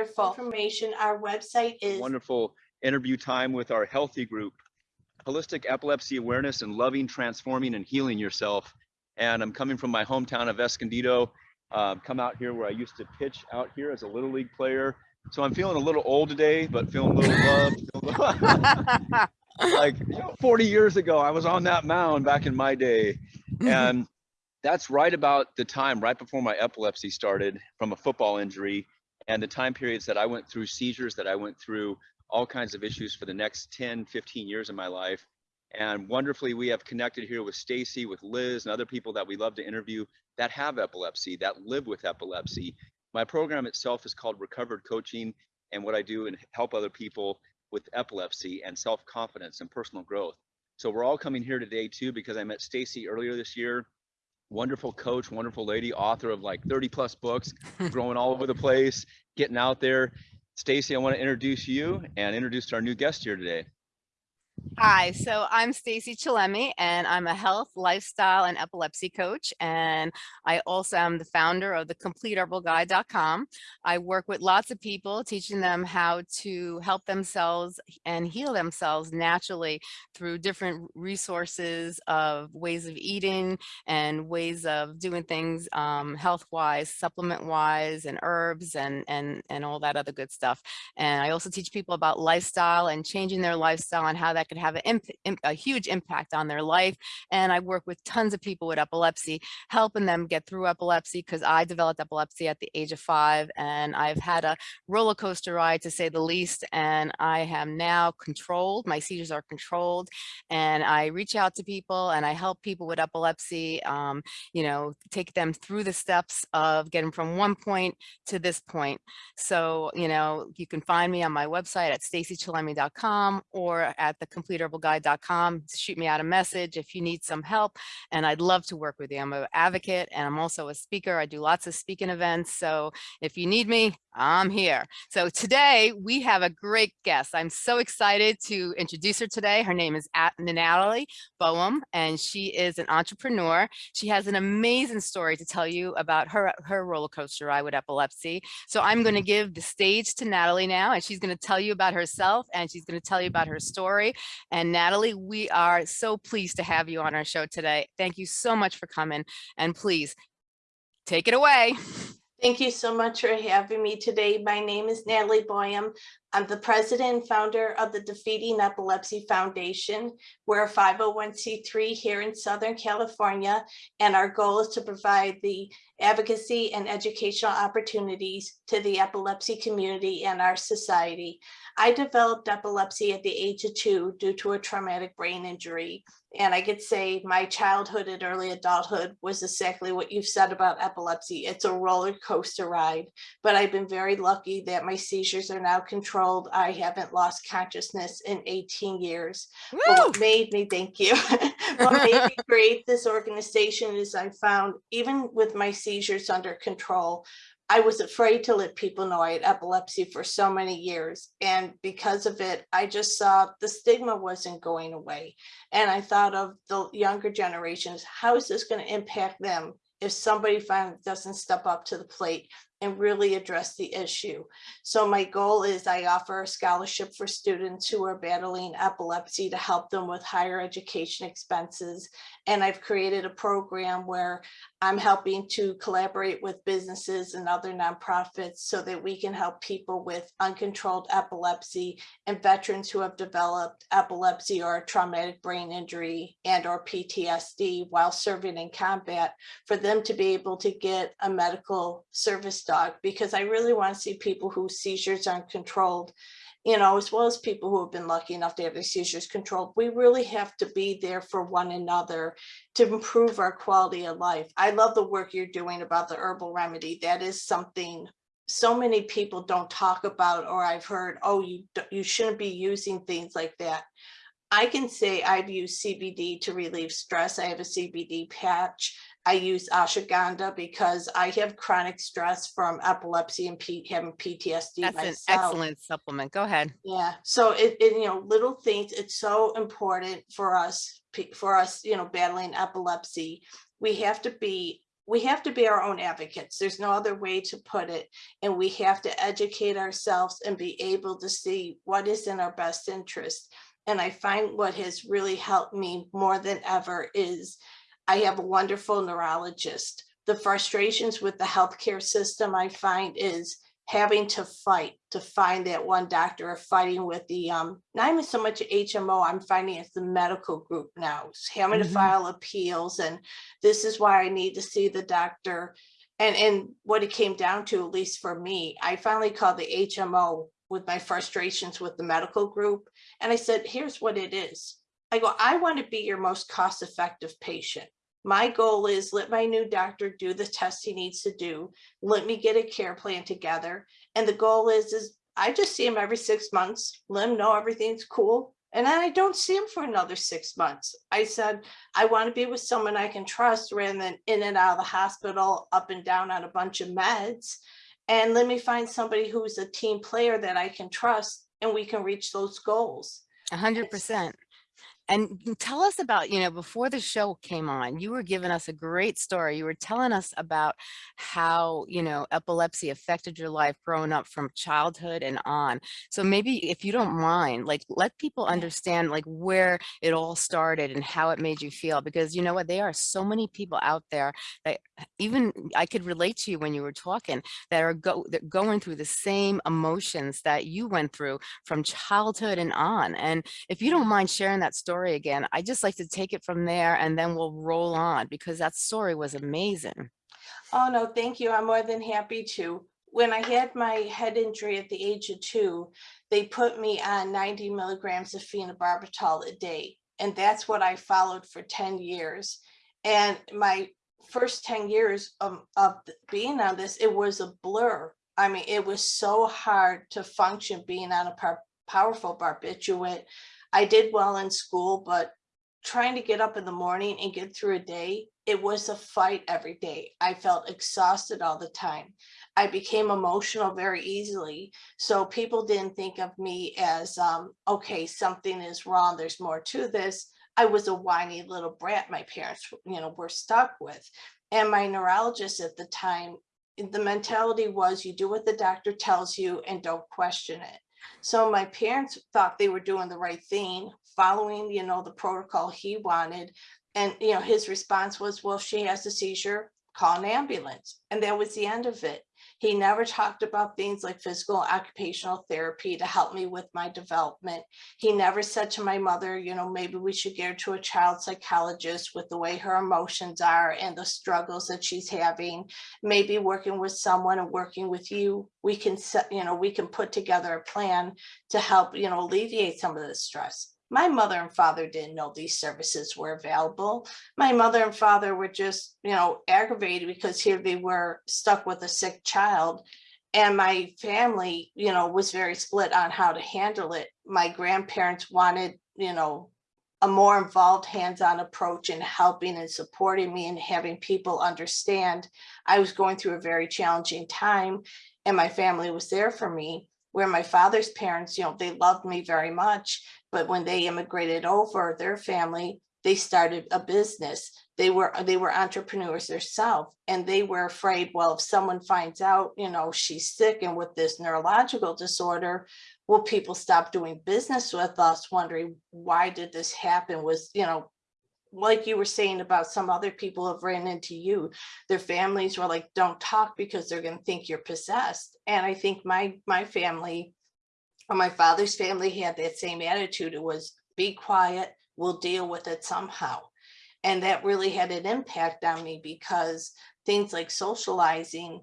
wonderful. Information, our website is, wonderful interview time with our healthy group, holistic epilepsy awareness and loving, transforming and healing yourself. And I'm coming from my hometown of Escondido, uh, come out here where I used to pitch out here as a little league player. So I'm feeling a little old today, but feeling a little loved. like you know, 40 years ago, I was on that mound back in my day. And that's right about the time right before my epilepsy started from a football injury and the time periods that I went through seizures that I went through all kinds of issues for the next 10 15 years of my life. And wonderfully we have connected here with Stacy with Liz and other people that we love to interview that have epilepsy that live with epilepsy. My program itself is called recovered coaching and what I do and help other people with epilepsy and self-confidence and personal growth. So we're all coming here today too because I met Stacy earlier this year wonderful coach, wonderful lady, author of like 30 plus books, growing all over the place, getting out there. Stacy, I want to introduce you and introduce our new guest here today. Hi, so I'm Stacy Chillemi and I'm a health, lifestyle, and epilepsy coach. And I also am the founder of the CompleteHerbalGuide.com. I work with lots of people, teaching them how to help themselves and heal themselves naturally through different resources of ways of eating and ways of doing things um, health-wise, supplement-wise, and herbs and, and, and all that other good stuff. And I also teach people about lifestyle and changing their lifestyle and how that could have a, a huge impact on their life. And I work with tons of people with epilepsy, helping them get through epilepsy because I developed epilepsy at the age of five and I've had a roller coaster ride to say the least. And I am now controlled. My seizures are controlled and I reach out to people and I help people with epilepsy, um, you know, take them through the steps of getting from one point to this point. So, you know, you can find me on my website at stacychillemi.com or at the CompleteHerbalGuide.com. Shoot me out a message if you need some help, and I'd love to work with you. I'm an advocate, and I'm also a speaker. I do lots of speaking events, so if you need me, I'm here. So today we have a great guest. I'm so excited to introduce her today. Her name is Natalie Boehm, and she is an entrepreneur. She has an amazing story to tell you about her, her roller coaster ride with epilepsy. So I'm going to mm-hmm. give the stage to Natalie now, and she's going to tell you about herself, and she's going to tell you about her story. And Natalie, we are so pleased to have you on our show today. Thank you so much for coming, and please take it away. thank you so much for having me today. My name is Natalie Boehm. I'm the president and founder of the Defeating Epilepsy Foundation. We're a 501c3 here in Southern California, and our goal is to provide the advocacy and educational opportunities to the epilepsy community and our society. I developed epilepsy at the age of two due to a traumatic brain injury. And I could say my childhood and early adulthood was exactly what you've said about epilepsy. It's a roller coaster ride, but I've been very lucky that my seizures are now controlled. I haven't lost consciousness in 18 years. what made me, thank you, what made me create this organization is I found even with my seizures under control, I was afraid to let people know I had epilepsy for so many years. And because of it, I just saw the stigma wasn't going away. And I thought of the younger generations, how is this going to impact them if somebody finally doesn't step up to the plate and really address the issue. So my goal is I offer a scholarship for students who are battling epilepsy to help them with higher education expenses. And I've created a program where I'm helping to collaborate with businesses and other nonprofits so that we can help people with uncontrolled epilepsy and veterans who have developed epilepsy or traumatic brain injury and or PTSD while serving in combat for them to be able to get a medical service dog. Because I really want to see people whose seizures aren't controlled, you know, as well as people who have been lucky enough to have their seizures controlled. We really have to be there for one another to improve our quality of life. I love the work you're doing about the herbal remedy. That is something so many people don't talk about or I've heard, oh, you, you shouldn't be using things like that. I can say I've used CBD to relieve stress. I have a CBD patch. I use ashwagandha because I have chronic stress from epilepsy and P having PTSD That's myself. an excellent supplement. Go ahead. Yeah, so it, it, you know, little things, it's so important for us, for us, you know, battling epilepsy. We have to be we have to be our own advocates. There's no other way to put it. And we have to educate ourselves and be able to see what is in our best interest. And I find what has really helped me more than ever is I have a wonderful neurologist. The frustrations with the healthcare system I find is having to fight to find that one doctor or fighting with the, um, not even so much HMO, I'm finding it's the medical group now, it's having to Mhm. file appeals and this is why I need to see the doctor. And, and what it came down to, at least for me, I finally called the HMO with my frustrations with the medical group. And I said, here's what it is. I go, I want to be your most cost-effective patient. My goal is let my new doctor do the test he needs to do. Let me get a care plan together. And the goal is, is I just see him every six months, let him know everything's cool. And then I don't see him for another six months. I said, I want to be with someone I can trust rather than in and out of the hospital, up and down on a bunch of meds. And let me find somebody who's a team player that I can trust and we can reach those goals. A hundred percent. And mm, tell us about, you know, before the show came on, you were giving us a great story. You were telling us about how, you know, epilepsy affected your life growing up from childhood and on. So maybe if you don't mind, like let people understand like where it all started and how it made you feel. Because you know what, there are so many people out there that even I could relate to you when you were talking that are go that going through the same emotions that you went through from childhood and on. And if you don't mind sharing that story again, I just like to take it from there and then we'll roll on because that story was amazing. Oh, no, thank you. I'm more than happy to. When I had my head injury at the age of two, they put me on 90 milligrams of phenobarbital a day. And that's what I followed for 10 years. And my first 10 years of, of being on this, it was a blur. I mean, it was so hard to function being on a powerful barbiturate. I did well in school, but trying to get up in the morning and get through a day, it was a fight every day. I felt exhausted all the time. I became emotional very easily. So people didn't think of me as, um, okay, something is wrong. There's more to this. I was a whiny little brat my parents, you know, were stuck with. And my neurologist at the time, the mentality was you do what the doctor tells you and don't question it. So my parents thought they were doing the right thing, following, you know, the protocol he wanted. And, you know, his response was, well, she has a seizure, call an ambulance. And that was the end of it. He never talked about things like physical and occupational therapy to help me with my development. He never said to my mother, you know, maybe we should get her to a child psychologist with the way her emotions are and the struggles that she's having. Maybe working with someone and working with you, we can set, you know, we can put together a plan to help, you know, alleviate some of the stress. My mother and father didn't know these services were available. My mother and father were just, you know, aggravated because here they were stuck with a sick child. And my family, you know, was very split on how to handle it. My grandparents wanted, you know, a more involved hands-on approach in helping and supporting me and having people understand I was going through a very challenging time and my family was there for me. Where my father's parents, you know, they loved me very much, but when they immigrated over, their family, they started a business. They were they were entrepreneurs themselves, and they were afraid. Well, if someone finds out, you know, she's sick and with this neurological disorder, will people stop doing business with us? Wondering why did this happen? Was you know, like you were saying about some other people have ran into you, their families were like, don't talk because they're gonna think you're possessed. And I think my my family or my father's family had that same attitude. It was be quiet, we'll deal with it somehow. And that really had an impact on me because things like socializing,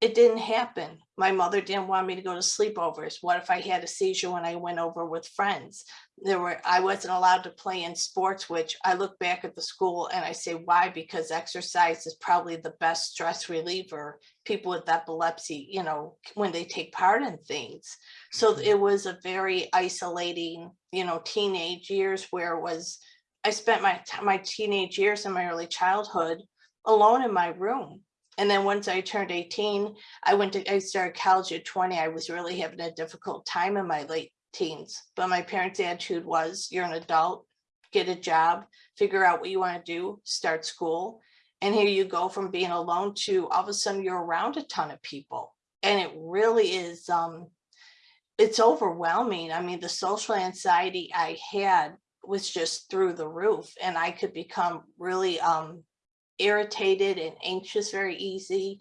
it didn't happen. My mother didn't want me to go to sleepovers. What if I had a seizure when I went over with friends? There were, I wasn't allowed to play in sports, which I look back at the school and I say, why? Because exercise is probably the best stress reliever. People with epilepsy, you know, when they take part in things. So Mhm. it was a very isolating, you know, teenage years where it was, I spent my, my teenage years and my early childhood alone in my room. And then once I turned 18, I went to, I started college at 20. I was really having a difficult time in my late teens. But my parents' attitude was, you're an adult, get a job, figure out what you want to do, start school. And here you go from being alone to all of a sudden you're around a ton of people. And it really is, um, it's overwhelming. I mean, the social anxiety I had was just through the roof and I could become really, um, irritated and anxious very easy.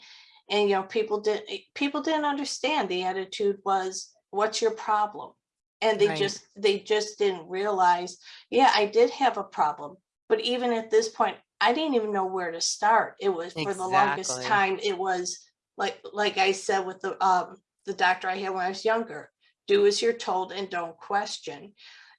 And, you know, people didn't, people didn't understand. The attitude was, what's your problem? And they Right. just, they just didn't realize, yeah, I did have a problem. But even at this point, I didn't even know where to start. It was for the longest time, it was like, like I said with the, um, the doctor I had when I was younger, do as you're told and don't question.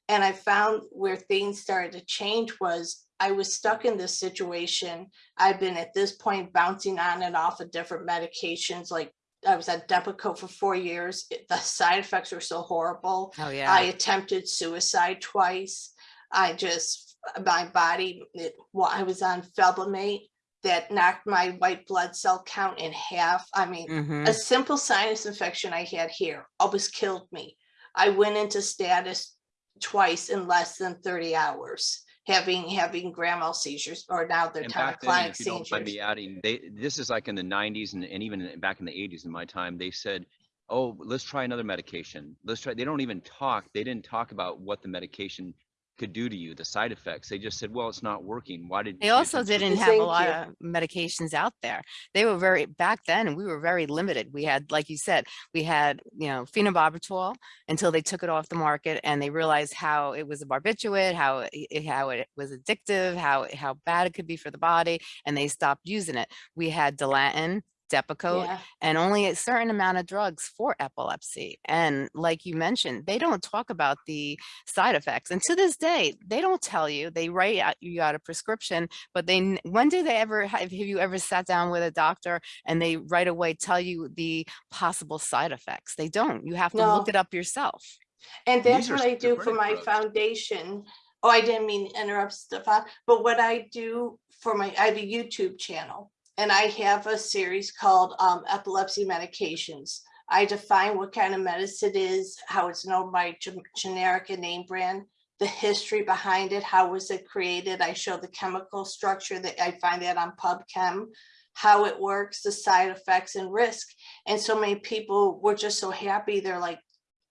And I found where things started to change was I was stuck in this situation. I've been at this point bouncing on and off of different medications, like I was at Depakote for four years. It- The side effects were so horrible. Oh, yeah. I attempted suicide twice. I just, my body, it, well, I was on Felbamate that knocked my white blood cell count in half. I mean, hmm a simple sinus infection I had here almost killed me. I went into status twice in less than thirty hours, having, having grand mal seizures, or now they're And back then, tonic-clonic if you don't mind me adding, they, this is like in the nineties and, and even back in the eighties in my time, they said, oh, let's try another medication. Let's try, they don't even talk, they didn't talk about what the medication could do to you, the side effects. They just said, well, it's not working. Why did? They also didn't have a lot you. of medications out there. They were very, back then, we were very limited. We had, like you said, we had, you know, phenobarbital until they took it off the market and they realized how it was a barbiturate, how it, it- how it was addictive, how, how bad it could be for the body, and they stopped using it. We had Dilantin, Depakote, Yeah, and only a certain amount of drugs for epilepsy. And like you mentioned, they don't talk about the side effects. And to this day, they don't tell you. They write out you out a prescription, but they when do they ever have, have you ever sat down with a doctor and they right away tell you the possible side effects? They don't. You have to look it up yourself. and that's what I do for my drugs. foundation. Oh, I didn't mean to interrupt Stefan, but what I do for my, I have a YouTube channel. And I have a series called um, epilepsy medications. I define what kind of medicine it is, how it's known by generic and name brand, the history behind it, how was it created? I show the chemical structure that I find that on PubChem, how it works, the side effects and risk. And so many people were just so happy. They're like,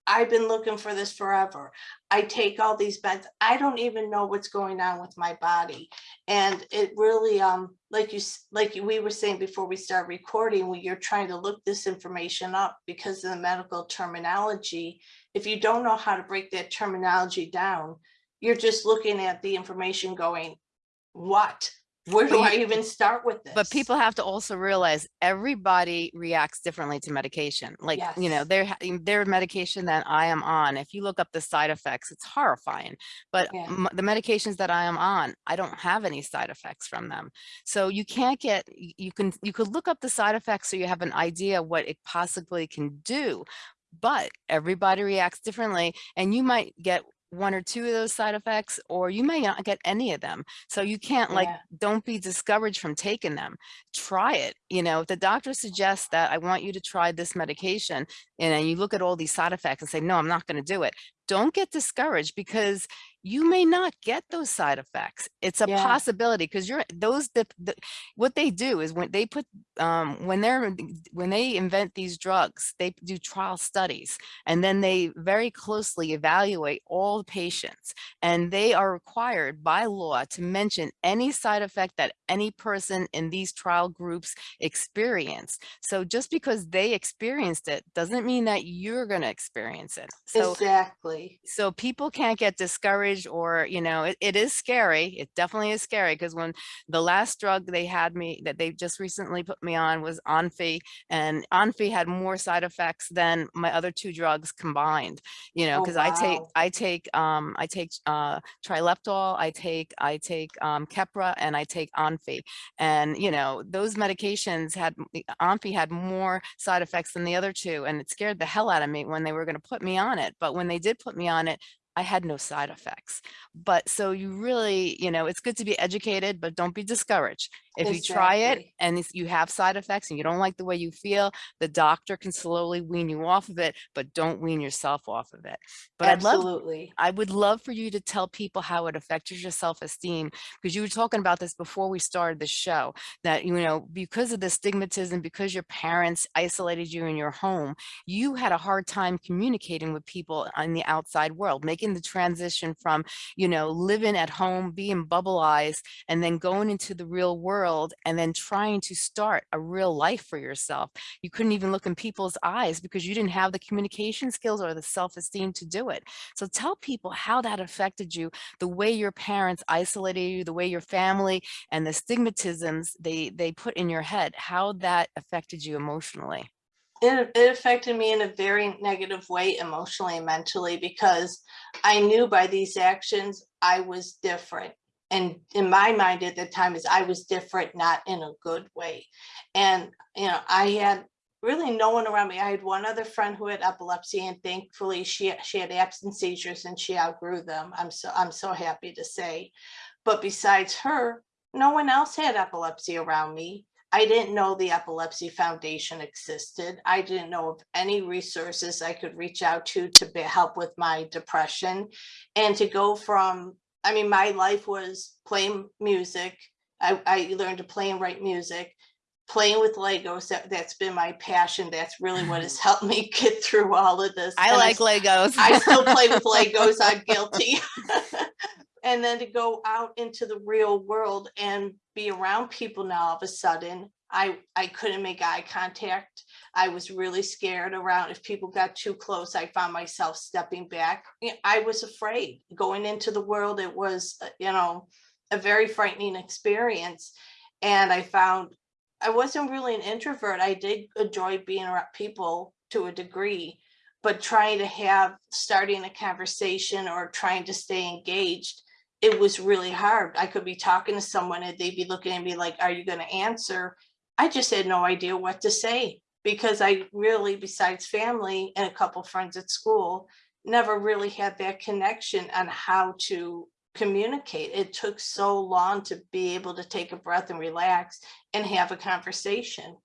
I've been looking for this forever. I take all these meds. I don't even know what's going on with my body. And it really, um, like you, like we were saying before we start recording, when you're trying to look this information up because of the medical terminology, if you don't know how to break that terminology down, you're just looking at the information going, what? Where do I even start with this? But people have to also realize everybody reacts differently to medication. Like, you know, their their medication that I am on, if you look up the side effects, it's horrifying. But Yeah. the medications that I am on, I don't have any side effects from them. So you can't get, you can, you could look up the side effects so you have an idea what it possibly can do. But everybody reacts differently and you might get one or two of those side effects, or you may not get any of them. So you can't like, Yeah. don't be discouraged from taking them. Try it. You know, if the doctor suggests that I want you to try this medication and you look at all these side effects and say, no, I'm not going to do it. Don't get discouraged because you may not get those side effects. It's a Yeah. possibility because you're those the, the what they do is when they put um when they're when they invent these drugs, they do trial studies and then they very closely evaluate all the patients and they are required by law to mention any side effect that any person in these trial groups experience. So just because they experienced it doesn't mean that you're going to experience it. So Exactly. so people can't get discouraged or you know it, it is scary it definitely is scary because when the last drug they had me that they just recently put me on was onfi and onfi had more side effects than my other two drugs combined you know Oh, because i take i take um i take uh trileptal i take i take um keppra and i take onfi and you know those medications had onfi had more side effects than the other two and it scared the hell out of me when they were going to put me on it but when they did put me on it I had no side effects. But so you really, you know, it's good to be educated, but don't be discouraged. If you try it and you have side effects and you don't like the way you feel, the doctor can slowly wean you off of it, but don't wean yourself off of it. But I'd love I would love for you to tell people how it affected your self-esteem because you were talking about this before we started the show that you know because of the stigmatism because your parents isolated you in your home you had a hard time communicating with people on the outside world making the transition from you know living at home being bubbleized and then going into the real world and then trying to start a real life for yourself you couldn't even look in people's eyes because you didn't have the communication skills or the self-esteem to do it so tell people how that affected you, the way your parents isolated you, the way your family and the stigmatisms they they put in your head, how that affected you emotionally. It, it affected me in a very negative way emotionally and mentally because I knew by these actions I was different. And in my mind at the time is I was different, not in a good way. And, you know, I had really no one around me. I had one other friend who had epilepsy and thankfully she, she had absence seizures and she outgrew them. I'm so, I'm so happy to say. But besides her, no one else had epilepsy around me. I didn't know the Epilepsy Foundation existed. I didn't know of any resources I could reach out to to be, help with my depression. And to go from, I mean, my life was playing music. I, I learned to play and write music, playing with Legos. That, that's been my passion. That's really what has helped me get through all of this. I And like Legos. I still play with Legos. I'm guilty. and then to go out into the real world and be around people now all of a sudden, I I couldn't make eye contact. I was really scared around if people got too close. I found myself stepping back. I was afraid going into the world. It was, uh, you know, a very frightening experience. And I found I wasn't really an introvert. I did enjoy being around people to a degree, but trying to have starting a conversation or trying to stay engaged it was really hard. I could be talking to someone and they'd be looking at me like are you going to answer? I just had no idea what to say because i really besides family and a couple friends at school never really had that connection on how to communicate. It took so long to be able to take a breath and relax and have a conversation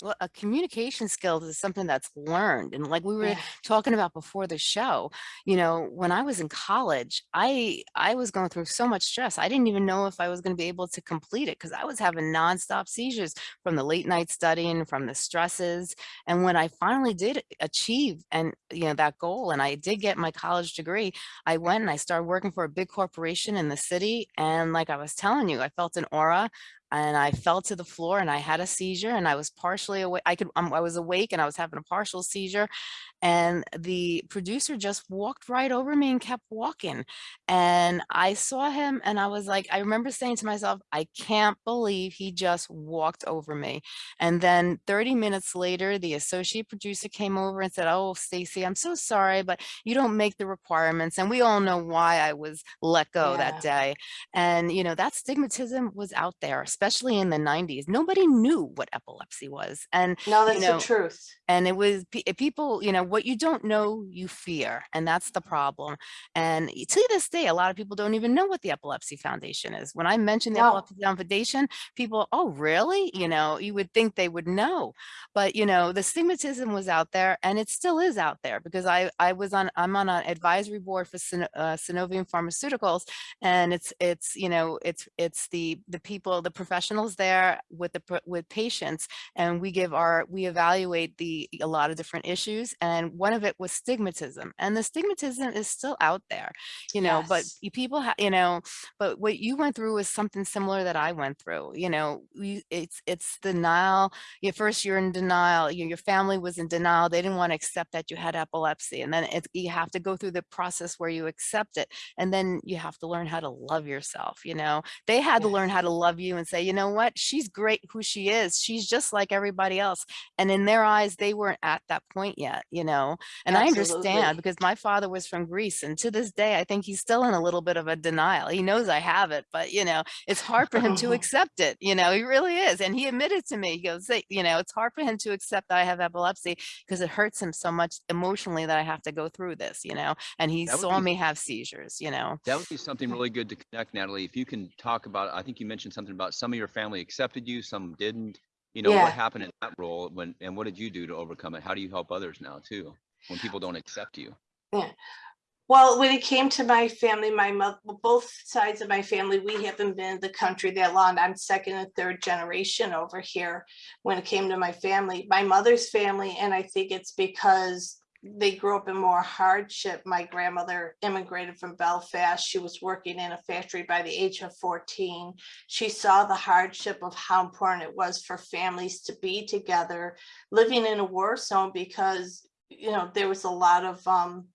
Well, a communication skills is something that's learned. And like we were Yeah. talking about before the show, you know, when I was in college, I I was going through so much stress. I didn't even know if I was going to be able to complete it because I was having nonstop seizures from the late night studying, from the stresses. And when I finally did achieve and you know that goal and I did get my college degree, I went and I started working for a big corporation in the city. And like I was telling you, I felt an aura and I fell to the floor and I had a seizure and I was partially awake. I could, um, I was awake and I was having a partial seizure and the producer just walked right over me and kept walking. And I saw him and I was like, I remember saying to myself, I can't believe he just walked over me. And then 30 minutes later, the associate producer came over and said, oh, Stacy, I'm so sorry, but you don't make the requirements. And we all know why I was let go that day. And, you know, that stigmatism was out there, especially in the 90s. Nobody knew what epilepsy was. And no that's know, the truth and it was people you know what you don't know you fear and that's the problem and to this day a lot of people don't even know what the epilepsy foundation is when i mention the No. epilepsy foundation people oh really you know you would think they would know but you know the stigmatism was out there and it still is out there because i i was on i'm on an advisory board for Syn- uh, Sunovion pharmaceuticals and it's it's you know it's it's the the people the professionals there with the with patients and we give our we evaluate the a lot of different issues and one of it was stigmatism and the stigmatism is still out there you know but Yes. you people you know but what you went through was something similar that i went through you know we it's it's denial you first you're in denial your, your family was in denial they didn't want to accept that you had epilepsy and then it's you have to go through the process where you accept it and then you have to learn how to love yourself you know they had to learn how to love you and say you know what she's great who she is she's just like everybody else and in their eyes they weren't at that point yet you know and I understand because my father was from Greece and to this day, I think he's still in a little bit of a denial. He knows I have it, but you know, it's hard for him to accept it. You know, he really is. And he admitted to me, he goes, "Hey, you know, it's hard for him to accept that I have epilepsy because it hurts him so much emotionally that I have to go through this, you know, and he saw be- me have seizures, you know. That would be something really good to connect, Natalie. If you can talk about, I think you mentioned something about some of your family accepted you, some didn't. You know, Yeah. what happened in that role when, and what did you do to overcome it? How do you help others now too? When people don't accept you? Yeah. Well, when it came to my family, my mother, both sides of my family, we haven't been in the country that long. I'm second and third generation over here. When it came to my family, my mother's family, and I think it's because they grew up in more hardship. My grandmother immigrated from Belfast. She was working in a factory by the age of 14. She saw the hardship of how important it was for families to be together, living in a war zone because, you know, there was a lot of, um,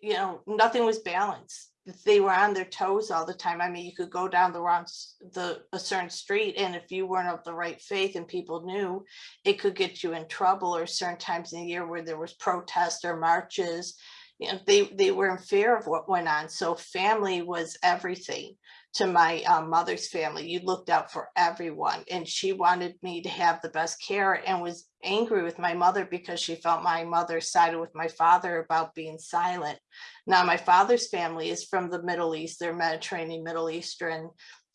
you know, nothing was balanced. They were on their toes all the time. I mean, you could go down the wrong, the, a certain street and if you weren't of the right faith and people knew, it could get you in trouble or certain times in the year where there was protests or marches. You know, they, they were in fear of what went on. So family was everything to my um, mother's family. You looked out for everyone and she wanted me to have the best care and was angry with my mother because she felt my mother sided with my father about being silent. Now, my father's family is from the Middle East, they're Mediterranean, Middle Eastern,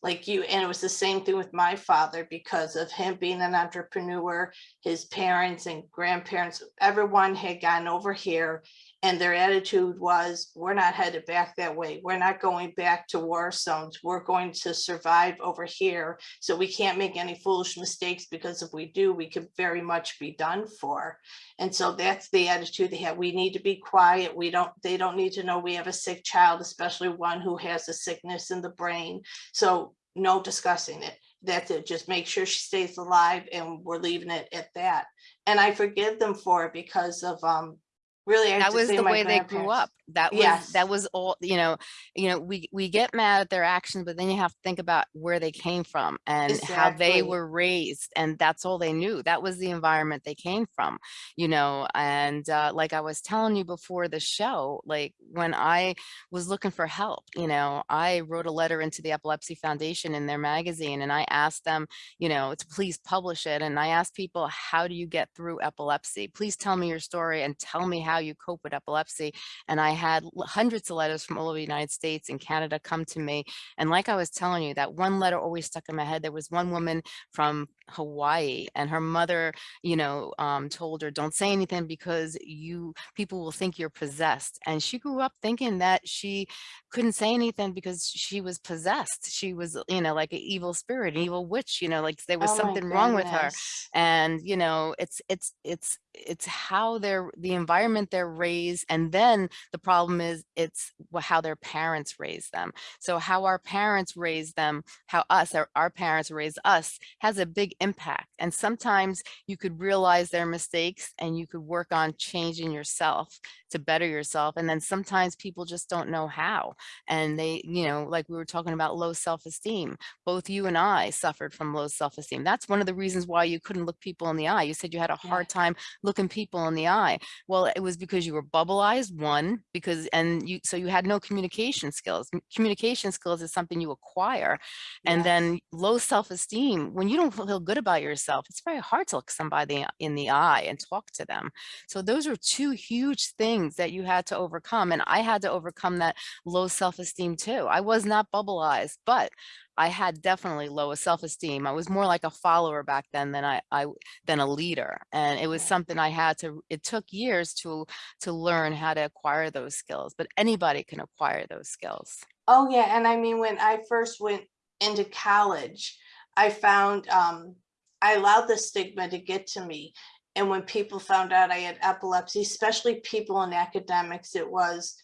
like you, and it was the same thing with my father because of him being an entrepreneur, his parents and grandparents, everyone had gone over here and their attitude was, we're not headed back that way. We're not going back to war zones. We're going to survive over here. So we can't make any foolish mistakes because if we do, we could very much be done for. And so that's the attitude they have. We need to be quiet. We don't, they don't need to know we have a sick child, especially one who has a sickness in the brain. So no discussing it. That's it. Just make sure she stays alive and we're leaving it at that. And I forgive them for it because of, um, really. That was the way they grew up that was Yes. that was all you know you know we we get mad at their actions but then you have to think about where they came from and how they were raised and that's all they knew that was the environment they came from you know and uh, like i was telling you before the show like when i was looking for help you know i wrote a letter into the epilepsy foundation in their magazine and i asked them you know to please publish it and i asked people how do you get through epilepsy please tell me your story and tell me how you cope with epilepsy and I had hundreds of letters from all over the United States and Canada come to me. And like I was telling you, that one letter always stuck in my head. There was one woman from Hawaii and her mother, you know, um, told her, don't say anything because you people will think you're possessed. And she grew up thinking that she couldn't say anything because she was possessed. She was, you know, like an evil spirit, an evil witch, you know, like there was Oh something wrong with her and you know it's it's it's it's how they're the environment they're raised and then the problem is it's how their parents raise them. So how our parents raise them how us our, our parents raise us has a big impact and sometimes you could realize their mistakes and you could work on changing yourself to better yourself and then sometimes people just don't know how and they you know like we were talking about low self-esteem both you and I suffered from low self-esteem. That's one of the reasons why you couldn't look people in the eye. You said you had a hard time looking people in the eye. Well, it was because you were bubbleized, one, because and you so you had no communication skills. Communication skills is something you acquire. And then low self-esteem, when you don't feel good about yourself, it's very hard to look somebody uh, in the eye and talk to them. So those are two huge things that you had to overcome. And I had to overcome that low self-esteem too. I was not bubbleized, but I had definitely lower self-esteem. I was more like a follower back then than I, I than a leader. And it was something I had to, it took years to to learn how to acquire those skills, but anybody can acquire those skills. Oh, yeah, and I mean, when I first went into college, I found, um, I allowed the stigma to get to me. And when people found out I had epilepsy, especially people in academics, it was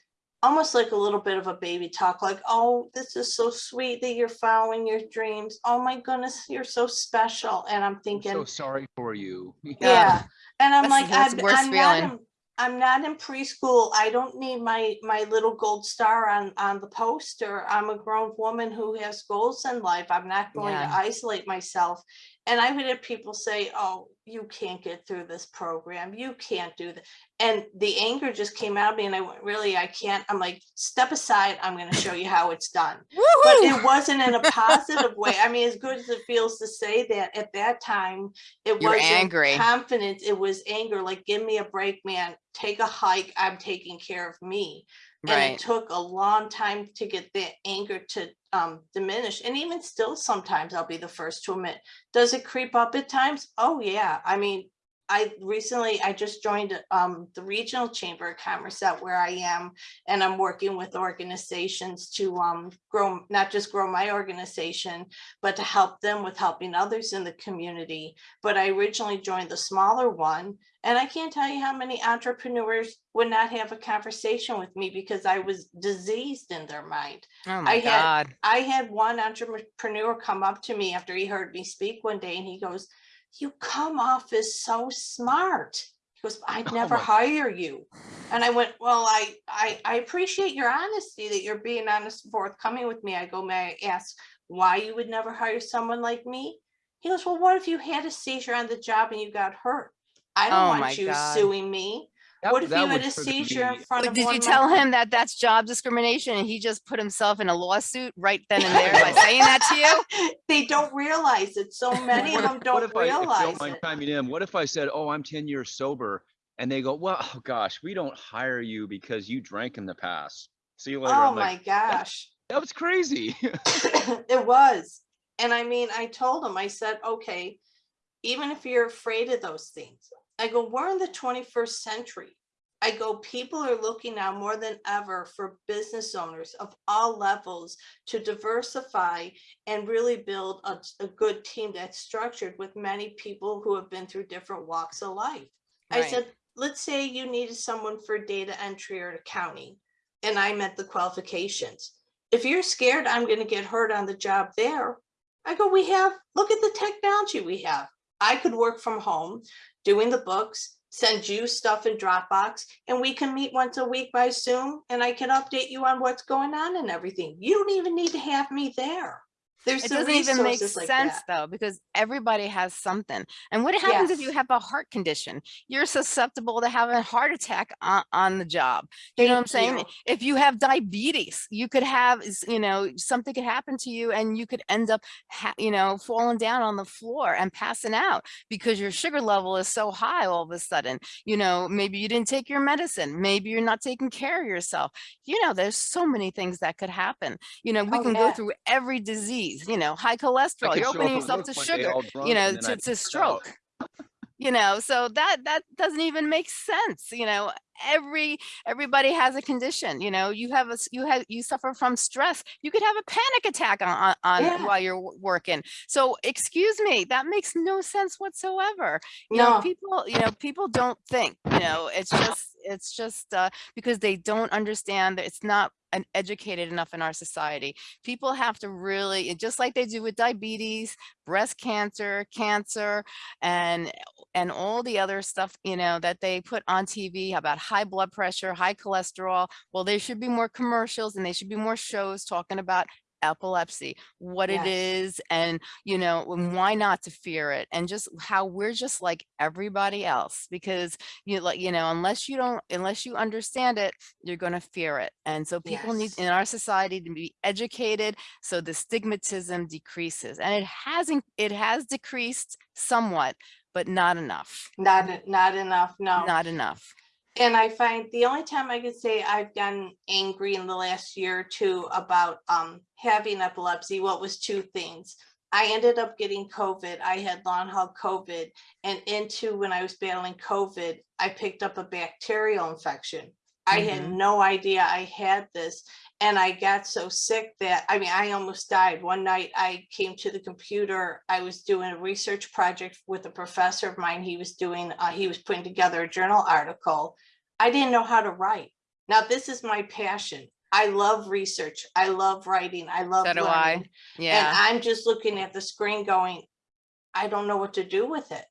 almost like a little bit of a baby talk, like, oh, this is so sweet that you're following your dreams. Oh my goodness, you're so special. And I'm I'm thinking, so sorry for you. yeah, and I'm That's- like, that's I'm, I'm not, in, I'm not in preschool. I don't need my, my little gold star on, on the poster. I'm a grown woman who has goals in life. I'm not going to isolate myself. And I would have people say, oh, you can't get through this program. You can't do that. And the anger just came out of me and I went, really, I can't. I'm like, step aside. I'm going to show you how it's done. But it wasn't in a positive way. I mean, as good as it feels to say that at that time, it You're wasn't angry. confidence. It was anger, like, give me a break, man. Take a hike. I'm taking care of me. And it Right, took a long time to get that anger to um, diminish. And even still, sometimes I'll be the first to admit, does it creep up at times? Oh, yeah. I mean, I recently, I just joined um, the Regional Chamber of Commerce out where I am, and I'm working with organizations to um, grow, not just grow my organization, but to help them with helping others in the community. But I originally joined the smaller one, and I can't tell you how many entrepreneurs would not have a conversation with me because I was diseased in their mind. oh my I had- God, I had one entrepreneur come up to me after he heard me speak one day and he goes, you come off as so smart. He goes, I'd Oh never my- hire you. And I went, well, I, I, I appreciate your honesty that you're being honest and forthcoming with me. I go, may I ask why you would never hire someone like me? He goes, well, what if you had a seizure on the job and you got hurt? I don't Oh want you God. suing me. That- What if that you had would a seizure in front But of did you tell him that that's job discrimination and he just put himself in a lawsuit right then and there by saying that to you? They don't realize it. So many of them if- don't if I- if you realize Don't mind it. chiming in. What if I said, oh, I'm ten years sober? And they go, well, oh gosh, we don't hire you because you drank in the past. See you later. Oh I'm my like, gosh. that was crazy. It was. And I mean, I told him, I said, okay, even if you're afraid of those things, I go, we're in the 21st century. I go, people are looking now more than ever for business owners of all levels to diversify and really build a, a good team that's structured with many people who have been through different walks of life. I said, let's say you needed someone for data entry or accounting, and I met the qualifications. If you're scared I'm gonna get hurt on the job there, I go, we have, look at the technology we have. I could work from home, doing the books, send you stuff in Dropbox, and we can meet once a week by Zoom, and I can update you on what's going on and everything. You don't even need to have me there. There's It some doesn't even make like sense though, because everybody has something. And what happens if you have a heart condition? You're susceptible to having a heart attack on, on the job. You know what I'm saying? you. If you have diabetes, you could have, you know, something could happen to you and you could end up, ha- you know, falling down on the floor and passing out because your sugar level is so high all of a sudden. You know, maybe you didn't take your medicine. Maybe you're not taking care of yourself. You know, there's so many things that could happen. You know, we Oh, can go through every disease, you know, high cholesterol, you're opening yourself to sugar, you know, to, to stroke. You know, so that, that doesn't even make sense, you know, every, everybody has a condition, you know, you have a you have, you suffer from stress, you could have a panic attack on, on, Yeah. while you're working. So excuse me, that makes no sense whatsoever. You know, people, you know, people don't think, you know, it's just, it's just, uh, because they don't understand that it's not an educated enough in our society. People have to really, just like they do with diabetes, breast cancer, cancer, and, and all the other stuff, you know, that they put on TV about high blood pressure, high cholesterol. Well, there should be more commercials and they should be more shows talking about epilepsy, what it Yes. is, and you know, and why not to fear it, and just how we're just like everybody else, because you like, you know, unless you don't, unless you understand it, you're going to fear it. And so people need in our society to be educated so the stigmatism decreases. And it hasn't, it has decreased somewhat, but not enough, not, not enough, no. not enough. And I find the only time I could say I've gotten angry in the last year or two about um having epilepsy, what was two things. I ended up getting COVID. I had long haul COVID and into when I was battling COVID, I picked up a bacterial infection. I had Mhm. no idea I had this and I got so sick that, I mean, I almost died. One night I came to the computer, I was doing a research project with a professor of mine. He was doing, uh, he was putting together a journal article. I didn't know how to write. Now, this is my passion. I love research. I love writing. I love So do I. learning. And Yeah. I'm just looking at the screen going, I don't know what to do with it.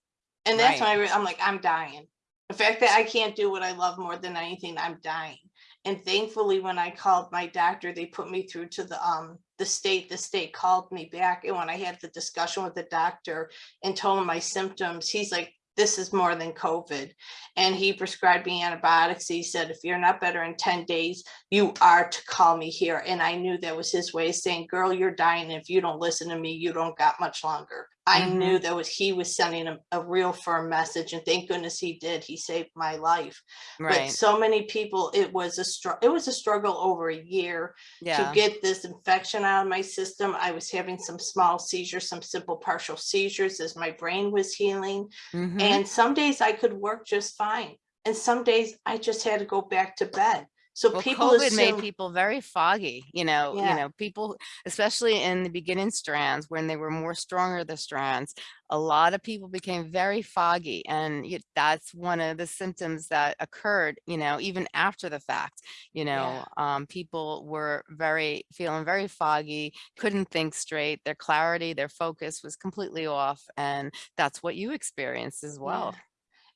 And that's Right. when I, I'm like, I'm dying. The fact that I can't do what I love more than anything, I'm dying. And thankfully, when I called my doctor, they put me through to the, um, the state, the state called me back. And when I had the discussion with the doctor and told him my symptoms, he's like, this is more than COVID. And he prescribed me antibiotics. He said, if you're not better in ten days, you are to call me here. And I knew that was his way of saying, girl, you're dying. If you don't listen to me, you don't got much longer. I Mhm. knew that was, he was sending a, a real firm message and thank goodness he did. He saved my life. But so many people, it was a str, it was a struggle over a year to get this infection out of my system. I was having some small seizures, some simple partial seizures as my brain was healing. mhm, And some days I could work just fine. And some days I just had to go back to bed. So Well, people COVID made people very foggy, you know, you know, people, especially in the beginning strands, when they were more stronger, the strands, a lot of people became very foggy and that's one of the symptoms that occurred, you know, even after the fact, you know, um, people were very, feeling very foggy, couldn't think straight, their clarity, their focus was completely off. And that's what you experienced as well. Yeah.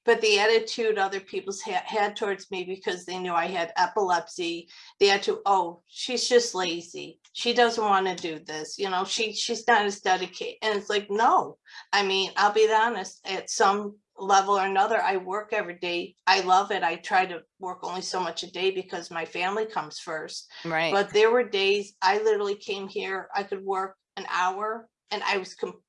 But the attitude other people's had, had towards me because they knew I had epilepsy, they had to, oh, she's just lazy. She doesn't want to do this, you know, she, she's not as dedicated. And it's like, no, I mean, I'll be honest, at some level or another, I work every day. I love it. I try to work only so much a day because my family comes first. Right. But there were days I literally came here, I could work an hour and I was completely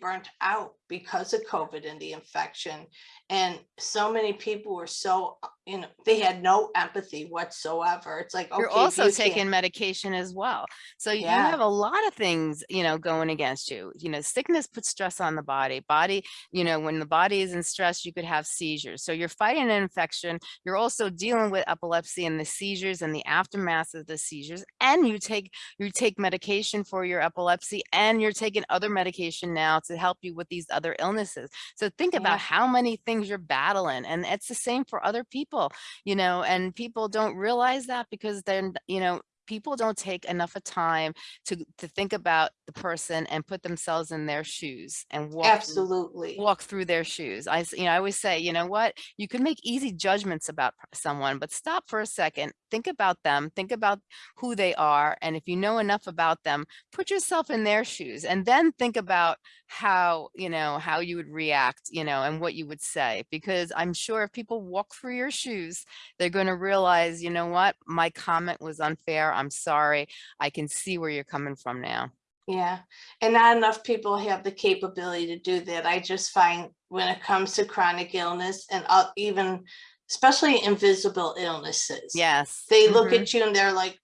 burnt out because of COVID and the infection. And so many people were so, uh, you know, they had no empathy whatsoever. It's like, okay. You're also you can't- taking medication as well. So you Yeah. have a lot of things, you know, going against you. You know, sickness puts stress on the body. Body, you know, when the body is in stress, you could have seizures. So you're fighting an infection. You're also dealing with epilepsy and the seizures and the aftermath of the seizures. And you take you take medication for your epilepsy and you're taking other medication now to help you with these other illnesses. So think Yeah. about how many things you're battling. And it's the same for other people you know, and people don't realize that because then, you know, people don't take enough of time to to think about the person and put themselves in their shoes and walk through- Absolutely. walk through their shoes. I, you know, I always say, you know what, you can make easy judgments about someone, but stop for a second, think about them, think about who they are. And if you know enough about them, put yourself in their shoes and then think about how, you know, how you would react, you know, and what you would say, because I'm sure if people walk through your shoes, they're going to realize, you know what, my comment was unfair. I'm sorry. I can see where you're coming from now. Yeah, and not enough people have the capability to do that. I just find when it comes to chronic illness and uh, even especially invisible illnesses. Yes. They look mhm, at you and they're like,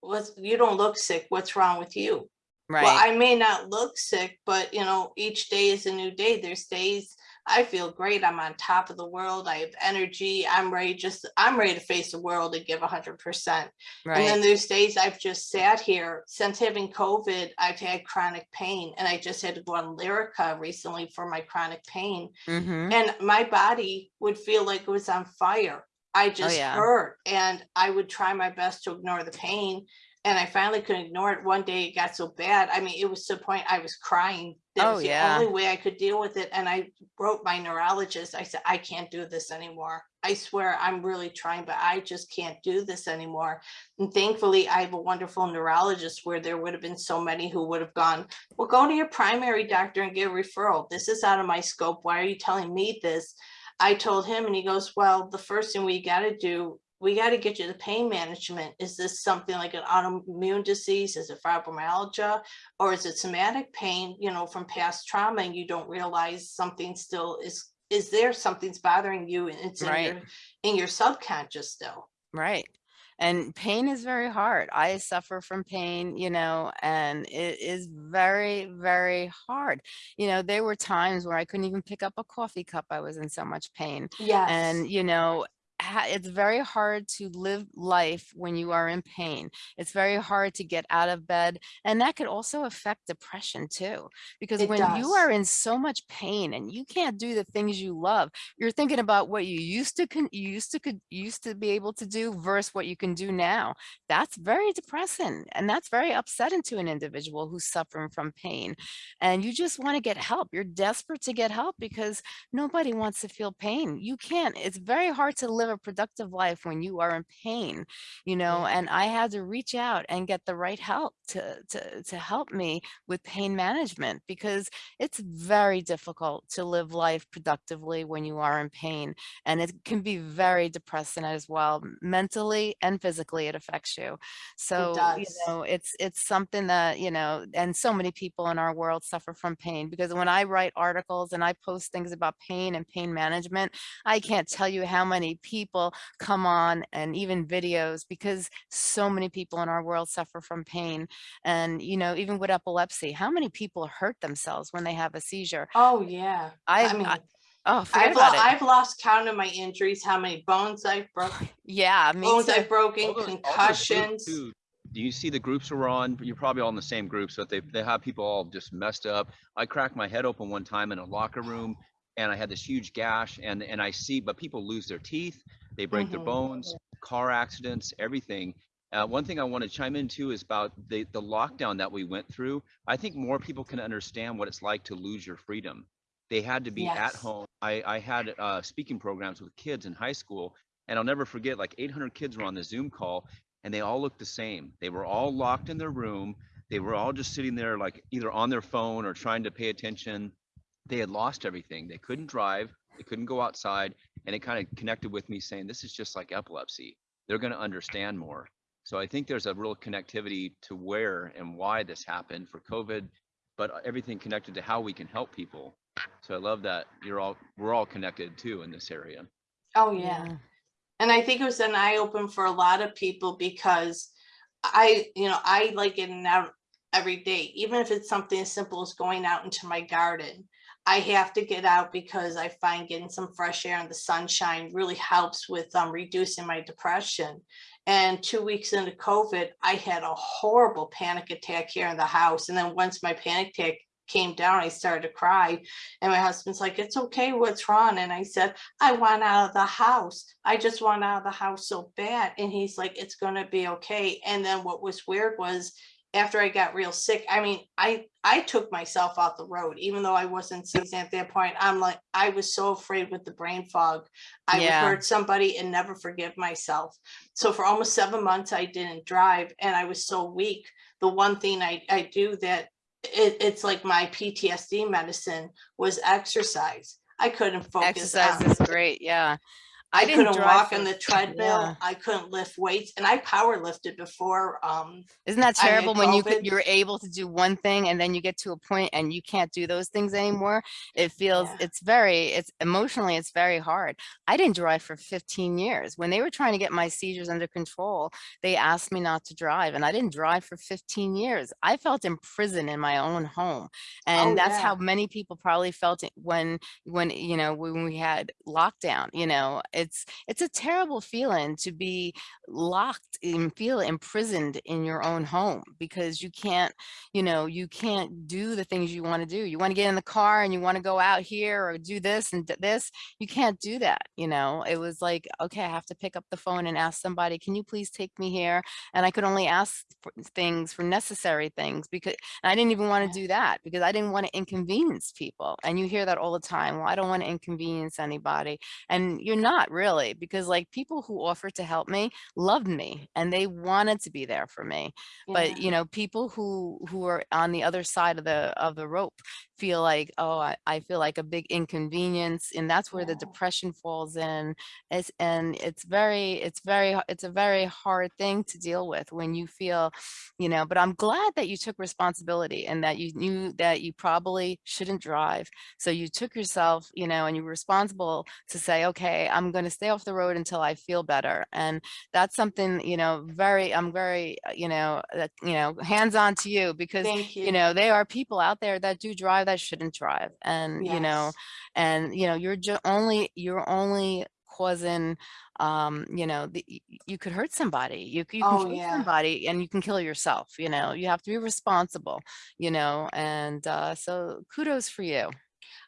what's, you don't look sick. What's wrong with you? Right. Well, I may not look sick, but you know, each day is a new day. There's days I feel great. I'm on top of the world. I have energy. I'm ready just, I'm ready to face the world and give a hundred percent. Right. And then there's days I've just sat here since having COVID, I've had chronic pain and I just had to go on Lyrica recently for my chronic pain. hmm And my body would feel like it was on fire. I just Oh, yeah. hurt and I would try my best to ignore the pain. And I finally couldn't ignore it. One day it got so bad. I mean, it was to the point I was crying. That Oh, was the yeah. only way I could deal with it. And I wrote my neurologist. I said, I can't do this anymore. I swear I'm really trying, but I just can't do this anymore. And thankfully, I have a wonderful neurologist where there would have been so many who would have gone, well, go to your primary doctor and get a referral. This is out of my scope. Why are you telling me this? I told him and he goes, well, the first thing we got to do, we got to get you the pain management. Is this something like an autoimmune disease? Is it fibromyalgia? Or is it somatic pain, you know, from past trauma and you don't realize something still is, is there something's bothering you and it's in your, in your subconscious still? Right. And pain is very hard. I suffer from pain, you know, and it is very, very hard. You know, there were times where I couldn't even pick up a coffee cup. I was in so much pain. Yes. And, you know, it's very hard to live life when you are in pain. It's very hard to get out of bed. And that could also affect depression too. Because It when you are in so much pain and you can't do the things you love, you're thinking about what you used to you used to could used to be able to do versus what you can do now. That's very depressing and that's very upsetting to an individual who's suffering from pain. And you just want to get help. You're desperate to get help because nobody wants to feel pain. You can't. It's very hard to live a productive life when you are in pain, you know, and I had to reach out and get the right help to, to, to help me with pain management because it's very difficult to live life productively when you are in pain. And it can be very depressing as well, mentally and physically it affects you. So, you know, it's, it's something that, you know, and so many people in our world suffer from pain because when I write articles and I post things about pain and pain management, I can't tell you how many people come on and even videos because so many people in our world suffer from pain. And, you know, even with epilepsy, how many people hurt themselves when they have a seizure? Oh, yeah. I I've, mean, I, oh, I've, lo- it. I've lost count of my injuries, how many bones I've broken, Yeah, me bones too. I've broken, All those- all those groups concussions. Do you see the groups we're on? You're probably all in the same groups, but they, they have people all just messed up. I cracked my head open one time in a locker room and I had this huge gash and, and I see, but people lose their teeth, they break their Mhm. bones, car accidents, everything. Uh, one thing I want to chime in into is about the, the lockdown that we went through. I think more people can understand what it's like to lose your freedom. They had to be at home. I, I had uh, speaking programs with kids in high school and I'll never forget like 800 kids were on the Zoom call and they all looked the same. They were all locked in their room. They were all just sitting there like either on their phone or trying to pay attention. They had lost everything. They couldn't drive. They couldn't go outside. And it kind of connected with me saying, this is just like epilepsy. They're going to understand more. So I think there's a real connectivity to where and why this happened for COVID, but everything connected to how we can help people. So I love that you're all, we're all connected too in this area. Oh, yeah. And I think it was an eye open for a lot of people because I, you know, I like getting out every day, even if it's something as simple as going out into my garden. I have to get out because I find getting some fresh air and the sunshine really helps with um, reducing my depression. And two weeks into COVID, I had a horrible panic attack here in the house. And then once my panic attack came down, I started to cry. And my husband's like, it's okay, what's wrong? And I said, I want out of the house. I just want out of the house so bad. And he's like, it's gonna be okay. And then what was weird was after I got real sick, I mean, I I took myself off the road, even though I wasn't seasoned at that point. I'm like, I was so afraid with the brain fog. I Yeah. would hurt somebody and never forgive myself. So for almost seven months, I didn't drive and I was so weak. The one thing I, I do that it, it's like my PTSD medicine was exercise. I couldn't focus. Exercise on- is great. Yeah. I didn't couldn't walk for- on the treadmill. yeah. I couldn't lift weights and I power lifted before. Um, Isn't that terrible when you could, you're able to do one thing and then you get to a point and you can't do those things anymore? It feels, Yeah. it's very, it's emotionally, it's very hard. I didn't drive for 15 years. When they were trying to get my seizures under control, they asked me not to drive and I didn't drive for 15 years. I felt in prison in my own home. And Oh, that's yeah. how many people probably felt it when, when, you know, when we had lockdown, you know, it's, it's a terrible feeling to be locked and feel imprisoned in your own home because you can't, you know, you can't do the things you want to do. You want to get in the car and you want to go out here or do this and this. You can't do that. You know, it was like, okay, I have to pick up the phone and ask somebody, can you please take me here? And I could only ask for things for necessary things because I didn't even want to do that because I didn't want to inconvenience people. And you hear that all the time. Well, I don't want to inconvenience anybody. And you're not really, because like people who offered to help me loved me and they wanted to be there for me. But you know, people who who are on the other side of the of the rope feel like, oh, I, I feel like a big inconvenience. And that's where the depression falls in. It's and it's very, it's very, it's a very hard thing to deal with when you feel, you know, but I'm glad that you took responsibility and that you knew that you probably shouldn't drive. So you took yourself, you know, and you were responsible to say, okay, I'm going to stay off the road until I feel better. And that's something, you know, very, I'm very, uh, you know, that, you know, hands on to you because, you. you know, there are people out there that do drive that shouldn't drive. And, you know, and, you know, you're just only, you're only causing, um, you know, the, you could hurt somebody, you, you can Oh, kill yeah. somebody and you can kill yourself, you know, you have to be responsible, you know, and, uh, so kudos for you.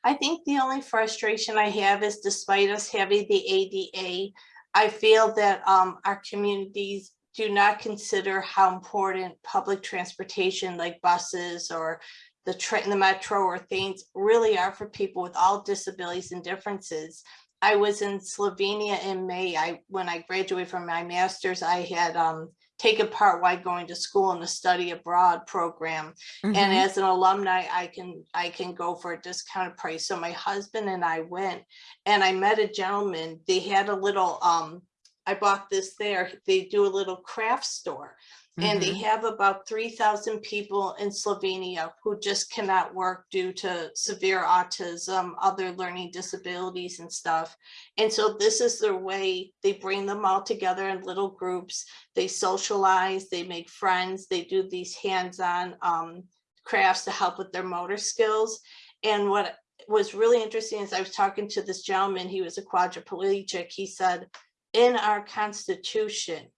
I think the only frustration I have is despite us having the ADA, I feel that um our communities do not consider how important public transportation like buses or the train, the metro or things really are for people with all disabilities and differences. I was in Slovenia in May. I, when I graduated from my master's, I had um taken part while going to school in the study abroad program. And Mhm. as an alumni, I can, I can go for a discounted price. So my husband and I went and I met a gentleman. They had a little, um, I bought this there. They do a little craft store. And they Mhm. have about three thousand people in Slovenia who just cannot work due to severe autism, other learning disabilities and stuff. And so this is their way, they bring them all together in little groups, they socialize, they make friends, they do these hands-on um crafts to help with their motor skills. And what was really interesting is I was talking to this gentleman, he was a quadriplegic, he said, in our constitution,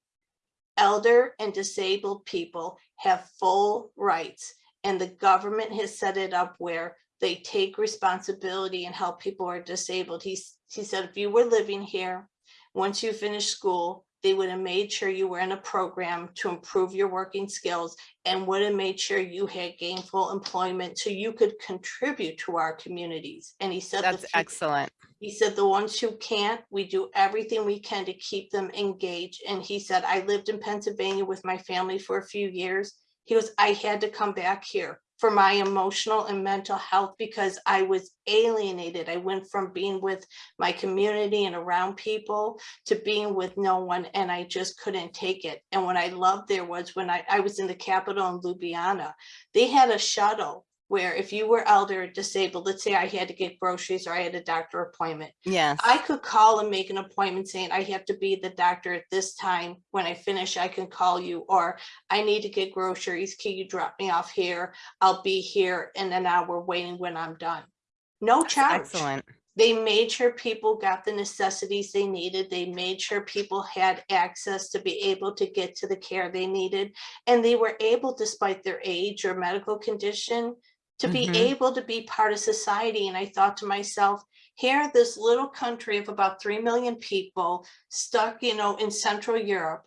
elder and disabled people have full rights and the government has set it up where they take responsibility and help people who are disabled. He's, he said, if you were living here, once you finish school, they would have made sure you were in a program to improve your working skills and would have made sure you had gainful employment so you could contribute to our communities. And he said, That's excellent. He said the ones who can't, we do everything we can to keep them engaged. And he said, I lived in Pennsylvania with my family for a few years. He goes, I had to come back here for my emotional and mental health because I was alienated. I went from being with my community and around people to being with no one and I just couldn't take it. And what I loved there was when I, I was in the capital in Ljubljana, they had a shuttle where if you were elder or disabled, let's say I had to get groceries or I had a doctor appointment, Yes. I could call and make an appointment saying I have to be the doctor at this time. When I finish, I can call you, or I need to get groceries. Can you drop me off here? I'll be here in an hour waiting when I'm done. No charge. Excellent. They made sure people got the necessities they needed. They made sure people had access to be able to get to the care they needed. And they were able, despite their age or medical condition, to be Mhm. able to be part of society. And I thought to myself, here, this little country of about 3 million people stuck, you know, in Central Europe,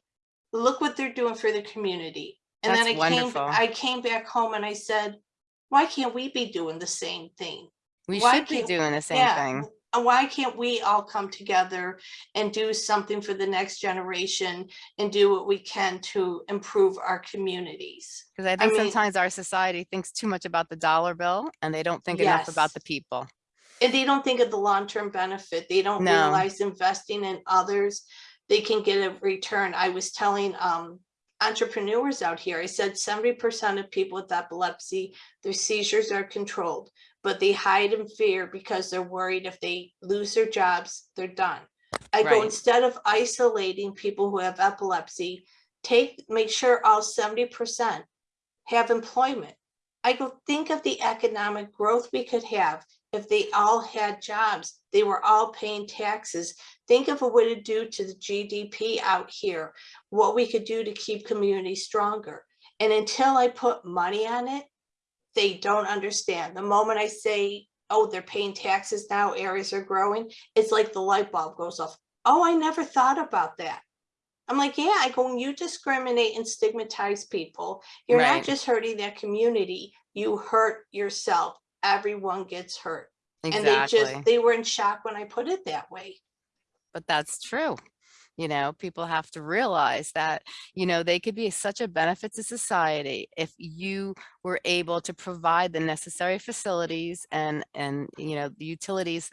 look what they're doing for the community. And then I That's came. I came back home and I said, why can't we be doing the same thing? We why should be doing the same Yeah, thing. Why can't we all come together and do something for the next generation and do what we can to improve our communities? Because I think mean- sometimes our society thinks too much about the dollar bill and they don't think enough about the people. And they don't think of the long-term benefit. They don't No. realize investing in others, they can get a return. I was telling um entrepreneurs out here, I said seventy percent of people with epilepsy, their seizures are controlled, but they hide in fear because they're worried if they lose their jobs, they're done. I go, instead of isolating people who have epilepsy, take, make sure all seventy percent have employment. I go, think of the economic growth we could have if they all had jobs, they were all paying taxes. Think of what it would do to the GDP out here, what we could do to keep communities stronger. And until I put money on it, they don't understand. The moment I say, oh, they're paying taxes now, areas are growing, it's like the light bulb goes off. Oh, I never thought about that. I'm like, yeah, I go, you discriminate and stigmatize people, you're Right. not just hurting that community, you hurt yourself. Everyone gets hurt. Exactly. And they just, they were in shock when I put it that way. but that's true. You know, people have to realize that, you know, they could be such a benefit to society if you were able to provide the necessary facilities and, and, you know, the utilities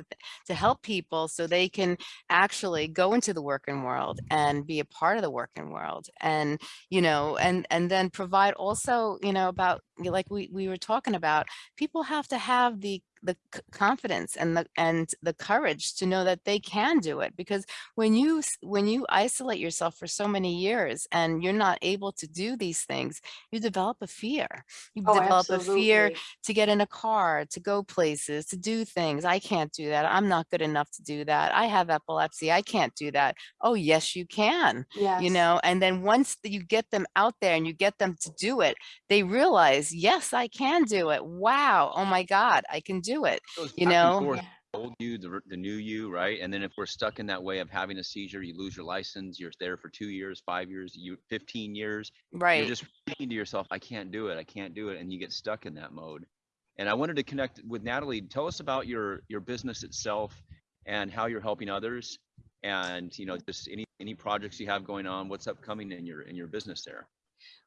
to help people so they can actually go into the working world and be a part of the working world. And, you know, and, and then provide also, you know, about, like we, we were talking about, people have to have the the confidence and the and the courage to know that they can do it because when you when you isolate yourself for so many years and you're not able to do these things you develop a fear. You Oh, develop a fear to get in a car to go places to do things i can't do that. I'm not good enough to do that. I have epilepsy. I can't do that. Oh yes you can Yes. you know and then once you get them out there and you get them to do it they realize yes i can do it. Wow. Oh my god. I can do it Goes You know? the Old you, the, the new you, right? And then if we're stuck in that way of having a seizure, you lose your license, you're there for two years, five years, you, fifteen years. right You're just thinking to yourself, I can't do it, I can't do it, and you get stuck in that mode. And I wanted to connect with Natalie. Tell us about your, your business itself and how you're helping others and, you know, just any, any projects you have going on, what's upcoming in your, in your business there.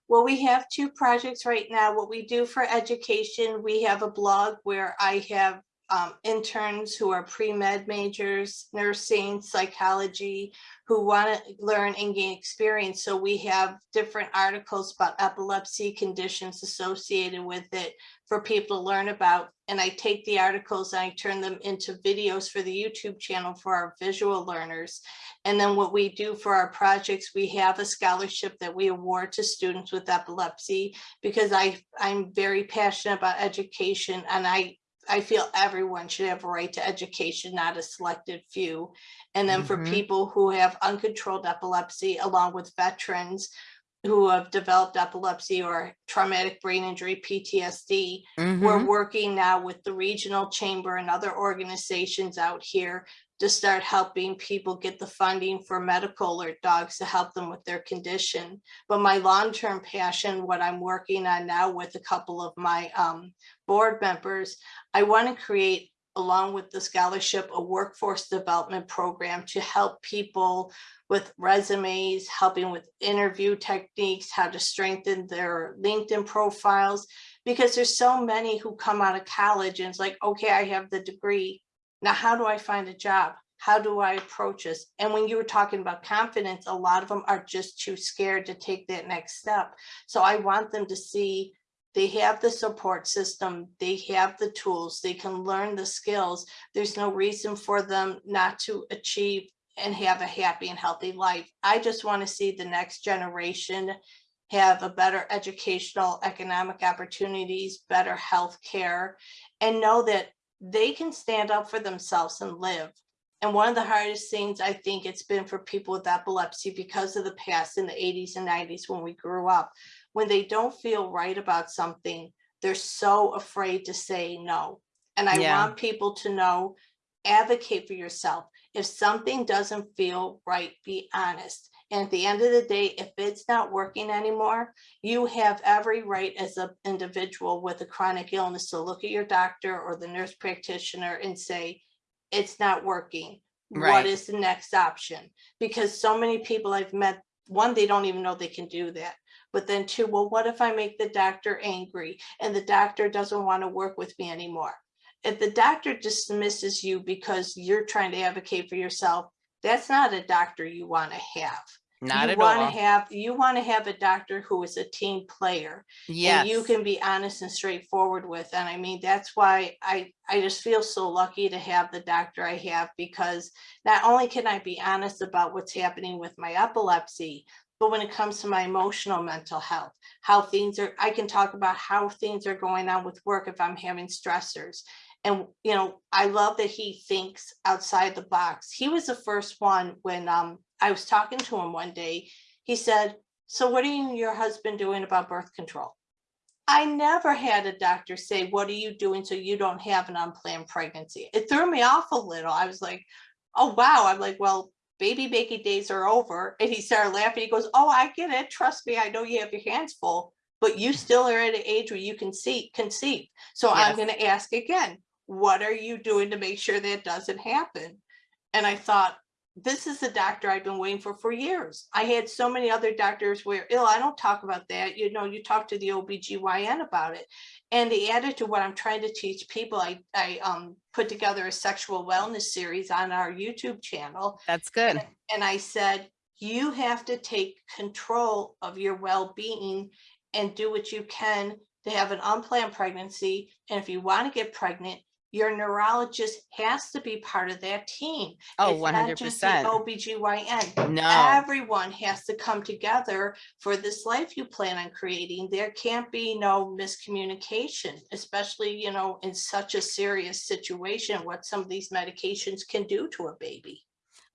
Well, we have two projects right now. What we do for education, we have a blog where I have um, interns who are pre-med majors, nursing, psychology, who want to learn and gain experience. So we have different articles about epilepsy conditions associated with it for people to learn about. And I take the articles and I turn them into videos for the YouTube channel for our visual learners. And then what we do for our projects, we have a scholarship that we award to students with epilepsy because I, I'm very passionate about education and I I feel everyone should have a right to education, not a selected few. And then for Mhm. people who have uncontrolled epilepsy, along with veterans who have developed epilepsy or traumatic brain injury, PTSD, we're Mhm. working now with the regional chamber and other organizations out here to start helping people get the funding for medical alert dogs to help them with their condition. But my long-term passion, what I'm working on now with a couple of my um, board members, I want to create, along with the scholarship, a workforce development program to help people with resumes, helping with interview techniques, how to strengthen their LinkedIn profiles, because there's so many who come out of college and it's like, okay, I have the degree. Now, how do I find a job? How do I approach this? And when you were talking about confidence, a lot of them are just too scared to take that next step. So I want them to see they have the support system, they have the tools, they can learn the skills. There's no reason for them not to achieve and have a happy and healthy life. I just want to see the next generation have a better educational, economic opportunities, better health care, and know that they can stand up for themselves and live. And one of the hardest things I think it's been for people with epilepsy because of the past in the 80s and 90s when we grew up, when they don't feel right about something, they're so afraid to say no. And I Yeah. want people to know, advocate for yourself. If something doesn't feel right, be honest. And at the end of the day, if it's not working anymore, you have every right as an individual with a chronic illness to look at your doctor or the nurse practitioner and say, it's not working. Right. What is the next option? Because so many people I've met, one, they don't even know they can do that. But then two, well, what if I make the doctor angry and the doctor doesn't want to work with me anymore? If the doctor dismisses you because you're trying to advocate for yourself, that's not a doctor you want to have. Not you at want all. to have you want to have a doctor who is a team player yeah you can be honest and straightforward with and i mean that's why i i just feel so lucky to have the doctor i have because not only can i be honest about what's happening with my epilepsy but when it comes to my emotional mental health how things are i can talk about how things are going on with work if i'm having stressors. And you know i love that he thinks outside the box. He was the first one when um i was talking to him one day he said so what are you and your husband doing about birth control I never had a doctor say, what are you doing so you don't have an unplanned pregnancy? It threw me off a little. I was like, oh, wow. I'm like, well, baby making days are over. And he started laughing. He goes, oh, I get it. Trust me. I know you have your hands full, but you mm-hmm. still are at an age where you can see, conceive. So I'm going to ask again, what are you doing to make sure that doesn't happen? And I thought, this is the doctor I've been waiting for for years. I had so many other doctors where, ill, I don't talk about that. You know, you talk to the OBGYN about it. And they added to what I'm trying to teach people. I, I um, put together a sexual wellness series on our YouTube channel. That's good. And I said, you have to take control of your well-being and do what you can to have an unplanned pregnancy. And if you want to get pregnant, your neurologist has to be part of that team. Oh, It's not just the 100%. OBGYN. No, Everyone has to come together for this life you plan on creating. There can't be no miscommunication, especially, you know, in such a serious situation, what some of these medications can do to a baby.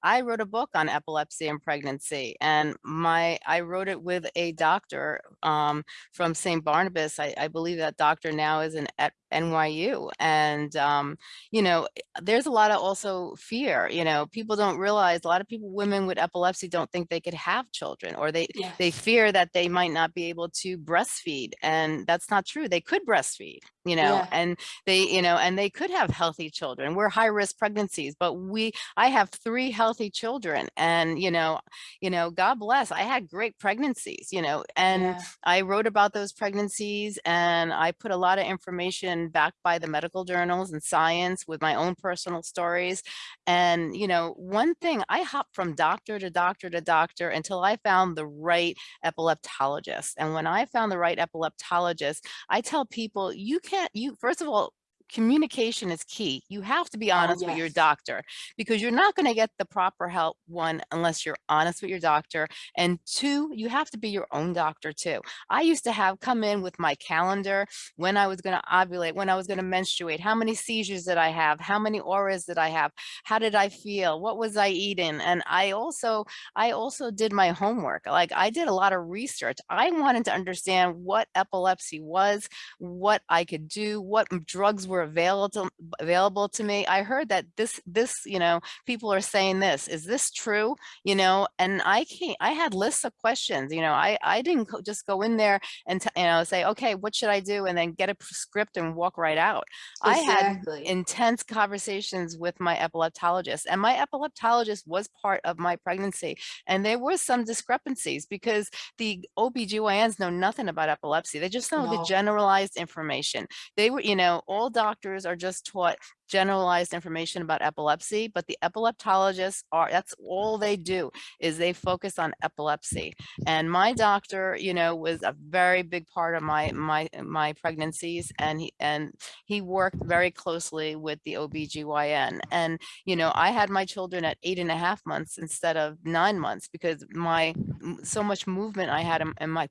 I wrote a book on epilepsy and pregnancy and my, I wrote it with a doctor um, from St. Barnabas. I, I believe that doctor now is in at NYU and, um, you know, there's a lot of also fear, you know, people don't realize a lot of people, women with epilepsy don't think they could have children or they, they fear that they might not be able to breastfeed and that's not true. They could breastfeed, you know, Yeah. and they, you know, and they could have healthy children. We're high risk pregnancies, but we, I have three healthy children and, you know, you know, God bless, I had great pregnancies, you know, and Yeah. I wrote about those pregnancies and I put a lot of information backed by the medical journals and science with my own personal stories. And, you know, one thing I hopped from doctor to doctor to doctor until I found the right epileptologist. And when I found the right epileptologist, I tell people you can't, you, first of all, communication is key. You have to be oh, honest with your doctor because you're not going to get the proper help one unless you're honest with your doctor and two you have to be your own doctor too. I used to have come in with my calendar when i was going to ovulate when i was going to menstruate how many seizures did i have how many auras did i have how did i feel what was i eating and i also i also did my homework like i did a lot of research. I wanted to understand what epilepsy was what i could do what drugs were available to, available to me i heard that this this you know people are saying this is this true? You know and i can't i had lists of questions you know i i didn't just go in there and you know say okay what should i do? and then get a script and walk right out. I had intense conversations with my epileptologist and my epileptologist was part of my pregnancy and there were some discrepancies because the OBGYNs know nothing about epilepsy they just know the generalized information. They were you know all doctors are just taught generalized information about epilepsy but the epileptologists are that's all they do is they focus on epilepsy and my doctor you know was a very big part of my my my pregnancies and he and he worked very closely with the OBGYN. And, you know, I had my children at eight and a half months instead of nine months because my, so much movement I had in, in my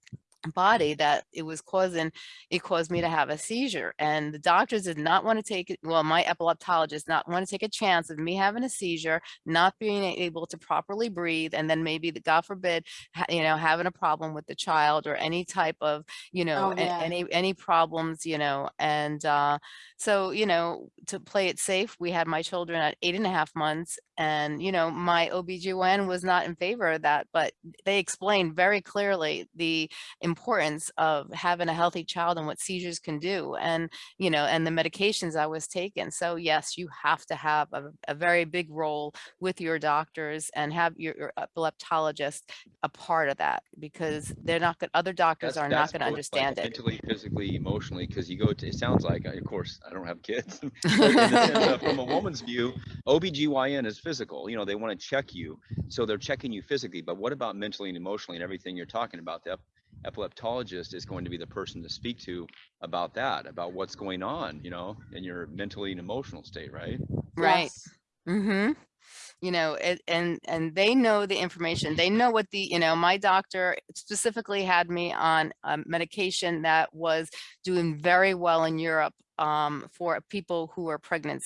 body that it was causing, it caused me to have a seizure. And the doctors did not want to take it, well, my epileptologist not want to take a chance of me having a seizure, not being able to properly breathe, and then maybe, the God forbid, you know, having a problem with the child or any type of, you know, Oh, yeah. any, any problems, you know, and, uh, so, you know, to play it safe, we had my children at eight and a half months and, you know, my OBGYN was not in favor of that, but they explained very clearly the importance of having a healthy child and what seizures can do and, you know, and the medications I was taking. So yes, you have to have a, a very big role with your doctors and have your, your epileptologist a part of that because they're not good, other doctors That's- are not going to both, like, understand it. Mentally, physically, emotionally, because you go to, it sounds like, of course, I don't have kids. but in the sense of, From a woman's view, OBGYN is physical, you know, they want to check you. So they're checking you physically, but what about mentally and emotionally and everything you're talking about? The epileptologist is going to be the person to speak to about that, about what's going on, you know, in your mentally and emotional state, right? Right. Yes. Mm-hmm. You know, it, and and they know the information. They know what the you know. My doctor specifically had me on a medication that was doing very well in Europe um, for people who are pregnant.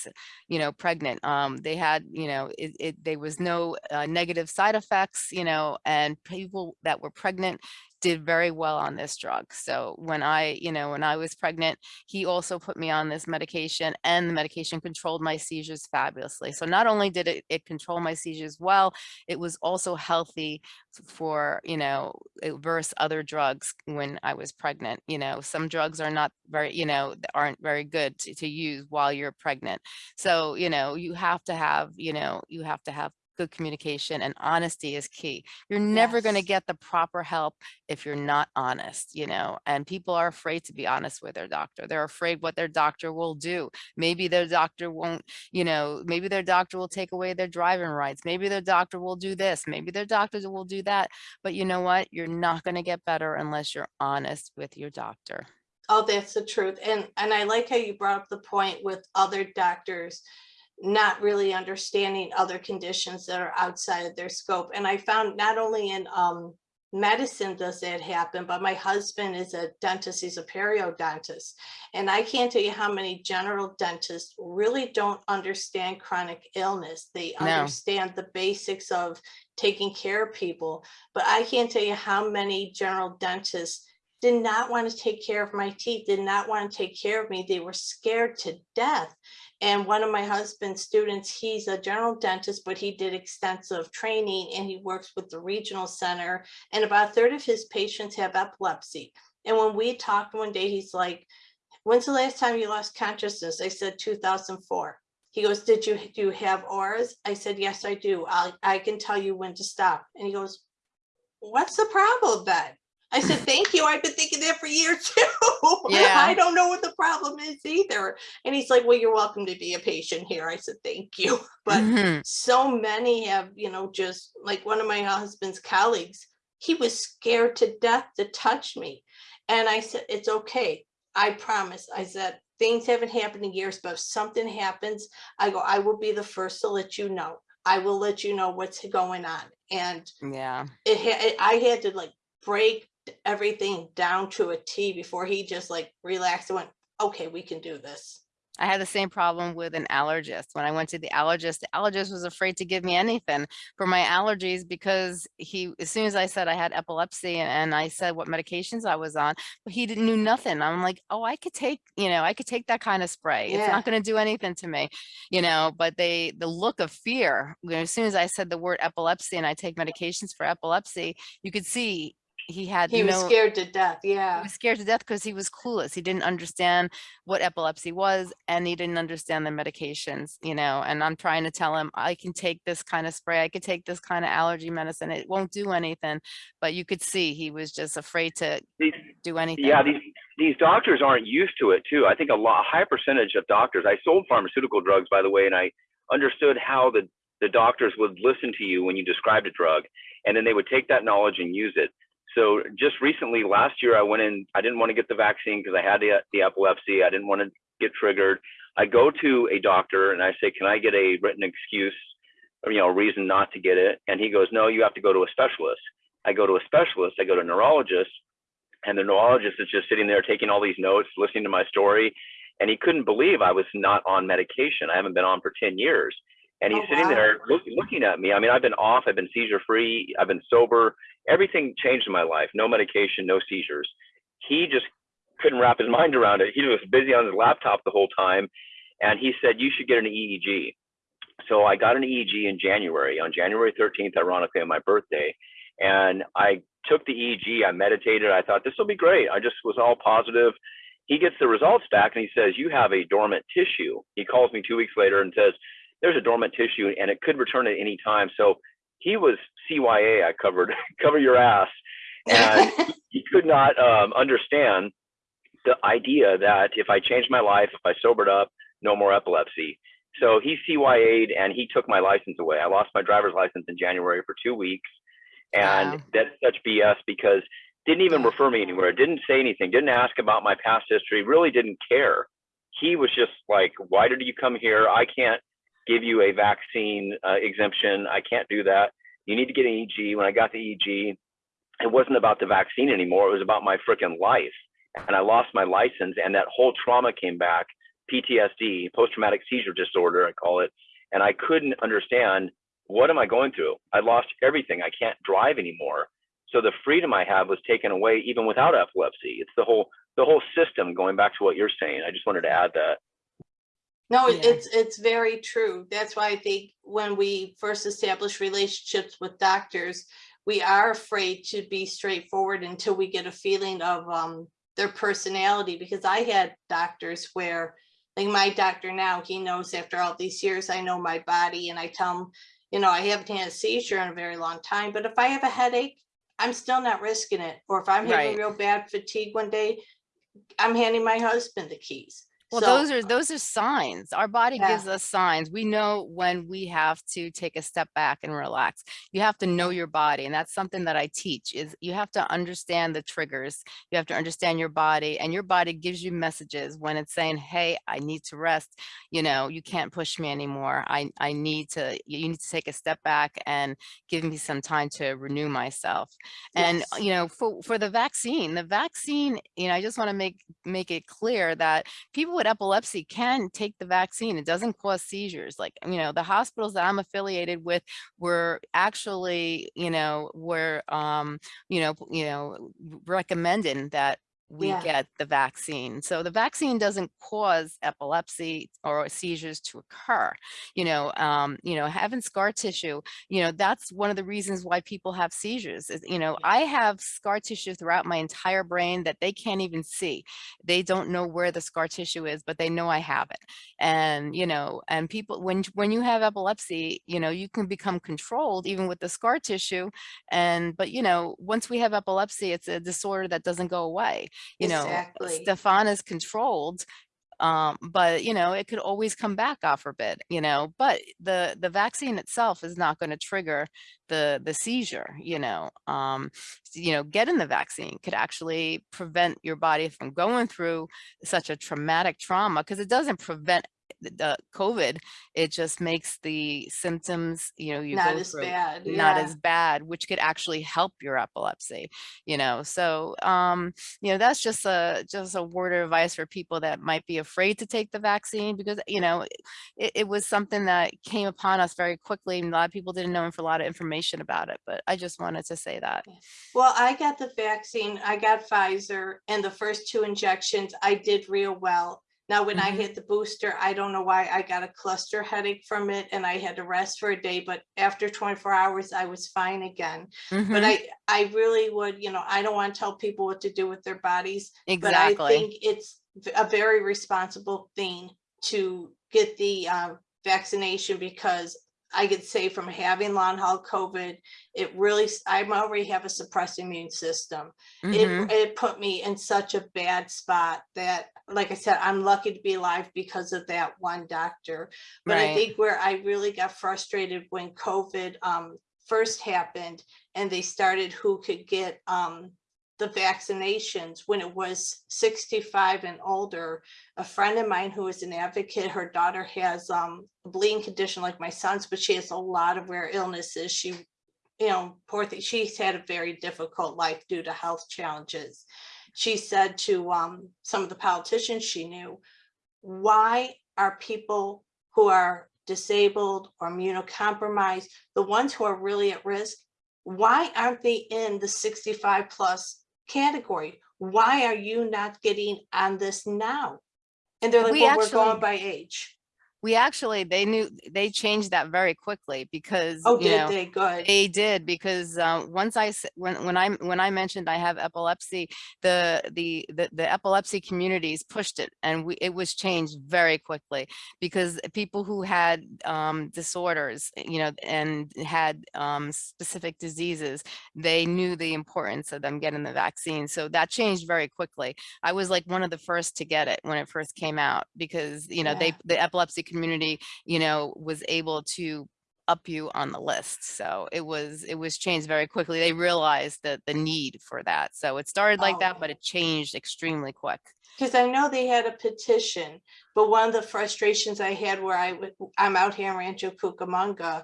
You know, pregnant. Um, they had you know, it, it there was no uh, negative side effects. You know, and people that were pregnant did very well on this drug. So when I, you know, when I was pregnant, he also put me on this medication and the medication controlled my seizures fabulously. So not only did it, it control my seizures well, it was also healthy for, you know, versus other drugs when I was pregnant. You know, some drugs are not very, you know, aren't very good to, to use while you're pregnant. So, you know, you have to have, you know, you have to have good communication and honesty is key. You're never going to get the proper help if you're not honest, you know, and people are afraid to be honest with their doctor. They're afraid what their doctor will do. Maybe their doctor won't, you know, maybe their doctor will take away their driving rights. Maybe their doctor will do this. Maybe their doctor will do that. But you know what? You're not going to get better unless you're honest with your doctor. Oh, that's the truth. And, and I like how you brought up the point with other doctors not really understanding other conditions that are outside of their scope. And I found not only in um, medicine does that happen, but my husband is a dentist, he's a periodontist. And I can't tell you how many general dentists really don't understand chronic illness. They No. understand the basics of taking care of people. But I can't tell you how many general dentists did not want to take care of my teeth, did not want to take care of me. They were scared to death. And one of my husband's students, he's a general dentist, but he did extensive training and he works with the regional center. And about a third of his patients have epilepsy. And when we talked one day, he's like, when's the last time you lost consciousness? I said 2004. He goes, did you, do you have auras? I said, yes, I do. I, I can tell you when to stop. And he goes, what's the problem then? I said, thank you. I've been thinking that for years too. Yeah. I don't know what the problem is either. And he's like, well, you're welcome to be a patient here. I said, thank you. But Mhm. so many have, you know, just like one of my husband's colleagues, he was scared to death to touch me. And I said, it's okay. I promise. I said, things haven't happened in years, but if something happens, I go, I will be the first to let you know. I will let you know what's going on. And Yeah. it it- I had to like break everything down to a T before he just like relaxed and went, okay, we can do this. I had the same problem with an allergist. When I went to the allergist, the allergist was afraid to give me anything for my allergies because he, as soon as I said I had epilepsy and, I said what medications I was on, but he didn't knew nothing. I'm like, oh, I could take, you know, I could take that kind of spray. It's not going to do anything to me, you know, but they, the look of fear, you know, as soon as I said the word epilepsy and I take medications for epilepsy, you could see he had He was scared to death. Yeah. He was scared to death because he was clueless. He didn't understand what epilepsy was and he didn't understand the medications, you know, and I'm trying to tell him, I can take this kind of spray, I could take this kind of allergy medicine. It won't do anything. But you could see he was just afraid to These, do anything. yeah, these these doctors aren't used to it too. I think a lot, a high percentage of doctors. I sold pharmaceutical drugs, by the way, and I understood how the the doctors would listen to you when you described a drug, and then they would take that knowledge and use it. So just recently, last year, I went in. I didn't want to get the vaccine because I had the the epilepsy. I didn't want to get triggered. I go to a doctor and I say, "Can I get a written excuse, or, you know, a reason not to get it?" And he goes, "No, you have to go to a specialist." I go to a specialist. I go to a neurologist, and the neurologist is just sitting there taking all these notes, listening to my story, and he couldn't believe I was not on medication. I haven't been on for 10 years. And he's Oh, sitting wow. there look, looking at me. I mean, I've been off, I've been seizure free, I've been sober. Everything changed in my life. No medication, no seizures. He just couldn't wrap his mind around it. He was busy on his laptop the whole time. And he said, You should get an EEG. So I got an EEG in January, on January 13th, ironically, on my birthday. And I took the EEG, I meditated, I thought this will be great. I just was all positive. He gets the results back and he says, You have a dormant tissue. He calls me two weeks later and says, There's a dormant tissue and it could return at any time. So he was CYA, I covered, cover your ass. And he could not um, understand the idea that if I changed my life, if I sobered up, no more epilepsy. So he CYA'd and he took my license away. I lost my driver's license in January for two weeks. And Wow. that's such BS because didn't even refer me anywhere, didn't say anything, didn't ask about my past history, really didn't care. He was just like, why did you come here? I can't give you a vaccine uh, exemption. I can't do that. You need to get an EEG. When I got the EEG, it wasn't about the vaccine anymore. It was about my freaking life. And I lost my license, and that whole trauma came back PTSD, post traumatic seizure disorder, I call it. And I couldn't understand what am I going through? I lost everything. I can't drive anymore. So the freedom I have was taken away even without epilepsy. It's the whole the whole system going back to what you're saying. I just wanted to add that. No, Yeah. it's, it's very true. That's why I think when we first establish relationships with doctors, we are afraid to be straightforward until we get a feeling of um, their personality, because I had doctors where, like my doctor now, he knows after all these years, I know my body and I tell him, you know, I haven't had a seizure in a very long time, but if I have a headache, I'm still not risking it. Or if I'm having Right. real bad fatigue one day, I'm handing my husband the keys. Well, So, those are, those are signs. Our body Yeah. gives us signs. We know when we have to take a step back and relax. You have to know your body. And that's something that I teach is you have to understand the triggers. You have to understand your body and your body gives you messages when it's saying, Hey, I need to rest. You know, you can't push me anymore. I, I need to, you need to take a step back and give me some time to renew myself. And, you know, for, for the vaccine, the vaccine, you know, I just want to make, make it clear that people with epilepsy can take the vaccine. It doesn't cause seizures. Like, you know, the hospitals that I'm affiliated with were actually, you know, were, um, you know, you know, recommending that we Yeah. get the vaccine. So the vaccine doesn't cause epilepsy or seizures to occur. You know, um, you know, having scar tissue, you know, that's one of the reasons why people have seizures. Is, you know, I have scar tissue throughout my entire brain that they can't even see. They don't know where the scar tissue is, but they know I have it. And, you know, and people, when, when you have epilepsy, you know, you can become controlled even with the scar tissue. And, but, you know, once we have epilepsy, it's a disorder that doesn't go away you know, Stefan is controlled, um, but you know, it could always come back, off a bit you know, but the, the vaccine itself is not going to trigger the, the seizure, you know, um, you know, getting the vaccine could actually prevent your body from going through such a traumatic trauma because it doesn't prevent the- COVID, it just makes the symptoms, you know, you not go as bad. not yeah. as bad, which could actually help your epilepsy, you know. So, um, you know, that's just a just a word of advice for people that might be afraid to take the vaccine because, you know, it, it was something that came upon us very quickly. And a lot of people didn't know for a lot of information about it, but I just wanted to say that. Well, I got the vaccine, I got Pfizer, and the first two injections, I did real well. Now, when I Mhm. hit the booster, I don't know why I got a cluster headache from it and I had to rest for a day, but after 24 hours, I was fine again. But Mhm, I, I really would, you know, I don't want to tell people what to do with their bodies, but I think it's a very responsible thing to get the uh, vaccination because I could say from having long haul COVID, it really i'm already have a suppressed immune system. Mhm, It, it put me in such a bad spot that, like I said, I'm lucky to be alive because of that one doctor. But I think where I really got frustrated when COVID um, first happened and they started who could get um, the vaccinations when it was 65 and older. A friend of mine who is an advocate, her daughter has um, a bleeding condition like my son's, but she has a lot of rare illnesses. She, you know, poor thing, she's had a very difficult life due to health challenges. She said to um, some of the politicians she knew, why are people who are disabled or immunocompromised, the ones who are really at risk, why aren't they in the 65 plus category? Why are you not getting on this now? And they're like, We well, we're going by age. We actually, they knew, they changed that very quickly because, Oh, you did know, they? Good. They did because uh, once I s- when when I when I mentioned I have epilepsy, the the the, the epilepsy communities pushed it, and we, it was changed very quickly because people who had um, disorders, you know, and had um, specific diseases, they knew the importance of them getting the vaccine. So that changed very quickly. I was like one of the first to get it when it first came out because you know they the epilepsy community, you know, was able to up you on the list. So it was it was changed very quickly. They realized that the need for that. So it started like that, Oh. but it changed extremely quick. Because I know they had a petition, but one of the frustrations I had where I would, I'm out here in Rancho Cucamonga,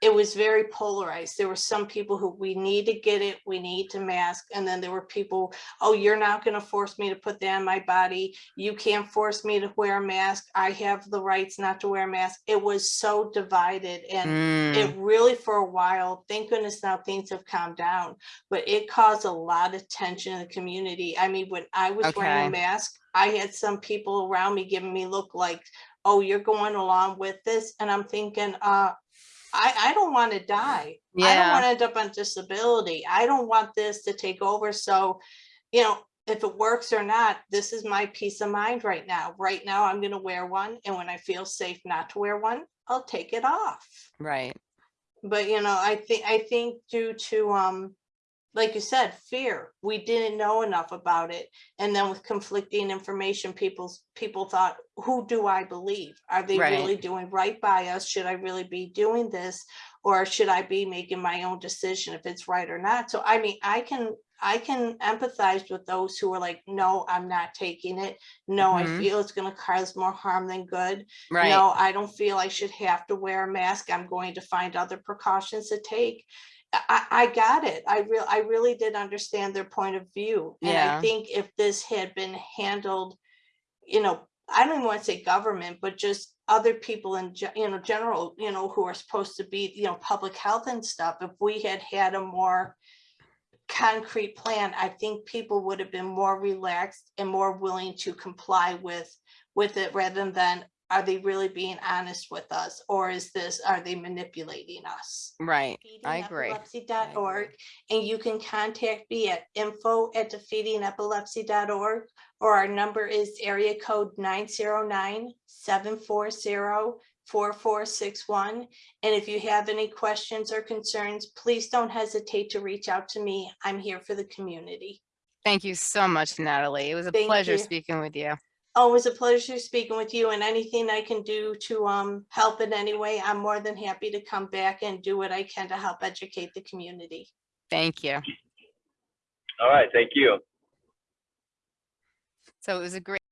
it was very polarized. There were some people who we need to get it, we need to mask, and then there were people, oh, you're not gonna force me to put that on my body. You can't force me to wear a mask. I have the rights not to wear a mask. It was so divided and Mm, it really for a while, thank goodness now things have calmed down, but it caused a lot of tension in the community. I mean, when I was wearing a mask, I had some people around me giving me look like, oh, you're going along with this. And I'm thinking, uh, I, I don't want to die. I don't want to end up on disability. I don't want this to take over. So, you know, if it works or not, this is my peace of mind right now. Right now, I'm going to wear one. And when I feel safe not to wear one, I'll take it off right. but you know, I think, I think due to, um, like you said, fear. We didn't know enough about it. And then with conflicting information, people's, people thought, who do I believe? Are they Right. really doing right by us? Should I really be doing this? Or should I be making my own decision if it's right or not? So I mean, I can, I can empathize with those who are like, no, I'm not taking it. No, I Mhm. feel it's gonna cause more harm than good. Right. No, I don't feel I should have to wear a mask. I'm going to find other precautions to take. I, I got it. I real, I really did understand their point of view. And I think if this had been handled, you know, I don't even want to say government, but just other people in, you know, general, you know, who are supposed to be, you know, public health and stuff, if we had had a more concrete plan, I think people would have been more relaxed and more willing to comply with, with it rather than, are they really being honest with us? Or is this, are they manipulating us? Right. I agree. Defeatingepilepsy.org, and you can contact me at info at defeatingepilepsy.org, or our number is area code 909-740-4461. And if you have any questions or concerns, please don't hesitate to reach out to me. I'm here for the community. Thank you so much, Natalie. It was a Thank pleasure you. speaking with you. Always a pleasure speaking with you and anything I can do to um help in any way, I'm more than happy to come back and do what I can to help educate the community. Thank you. All right, thank you. So it was a great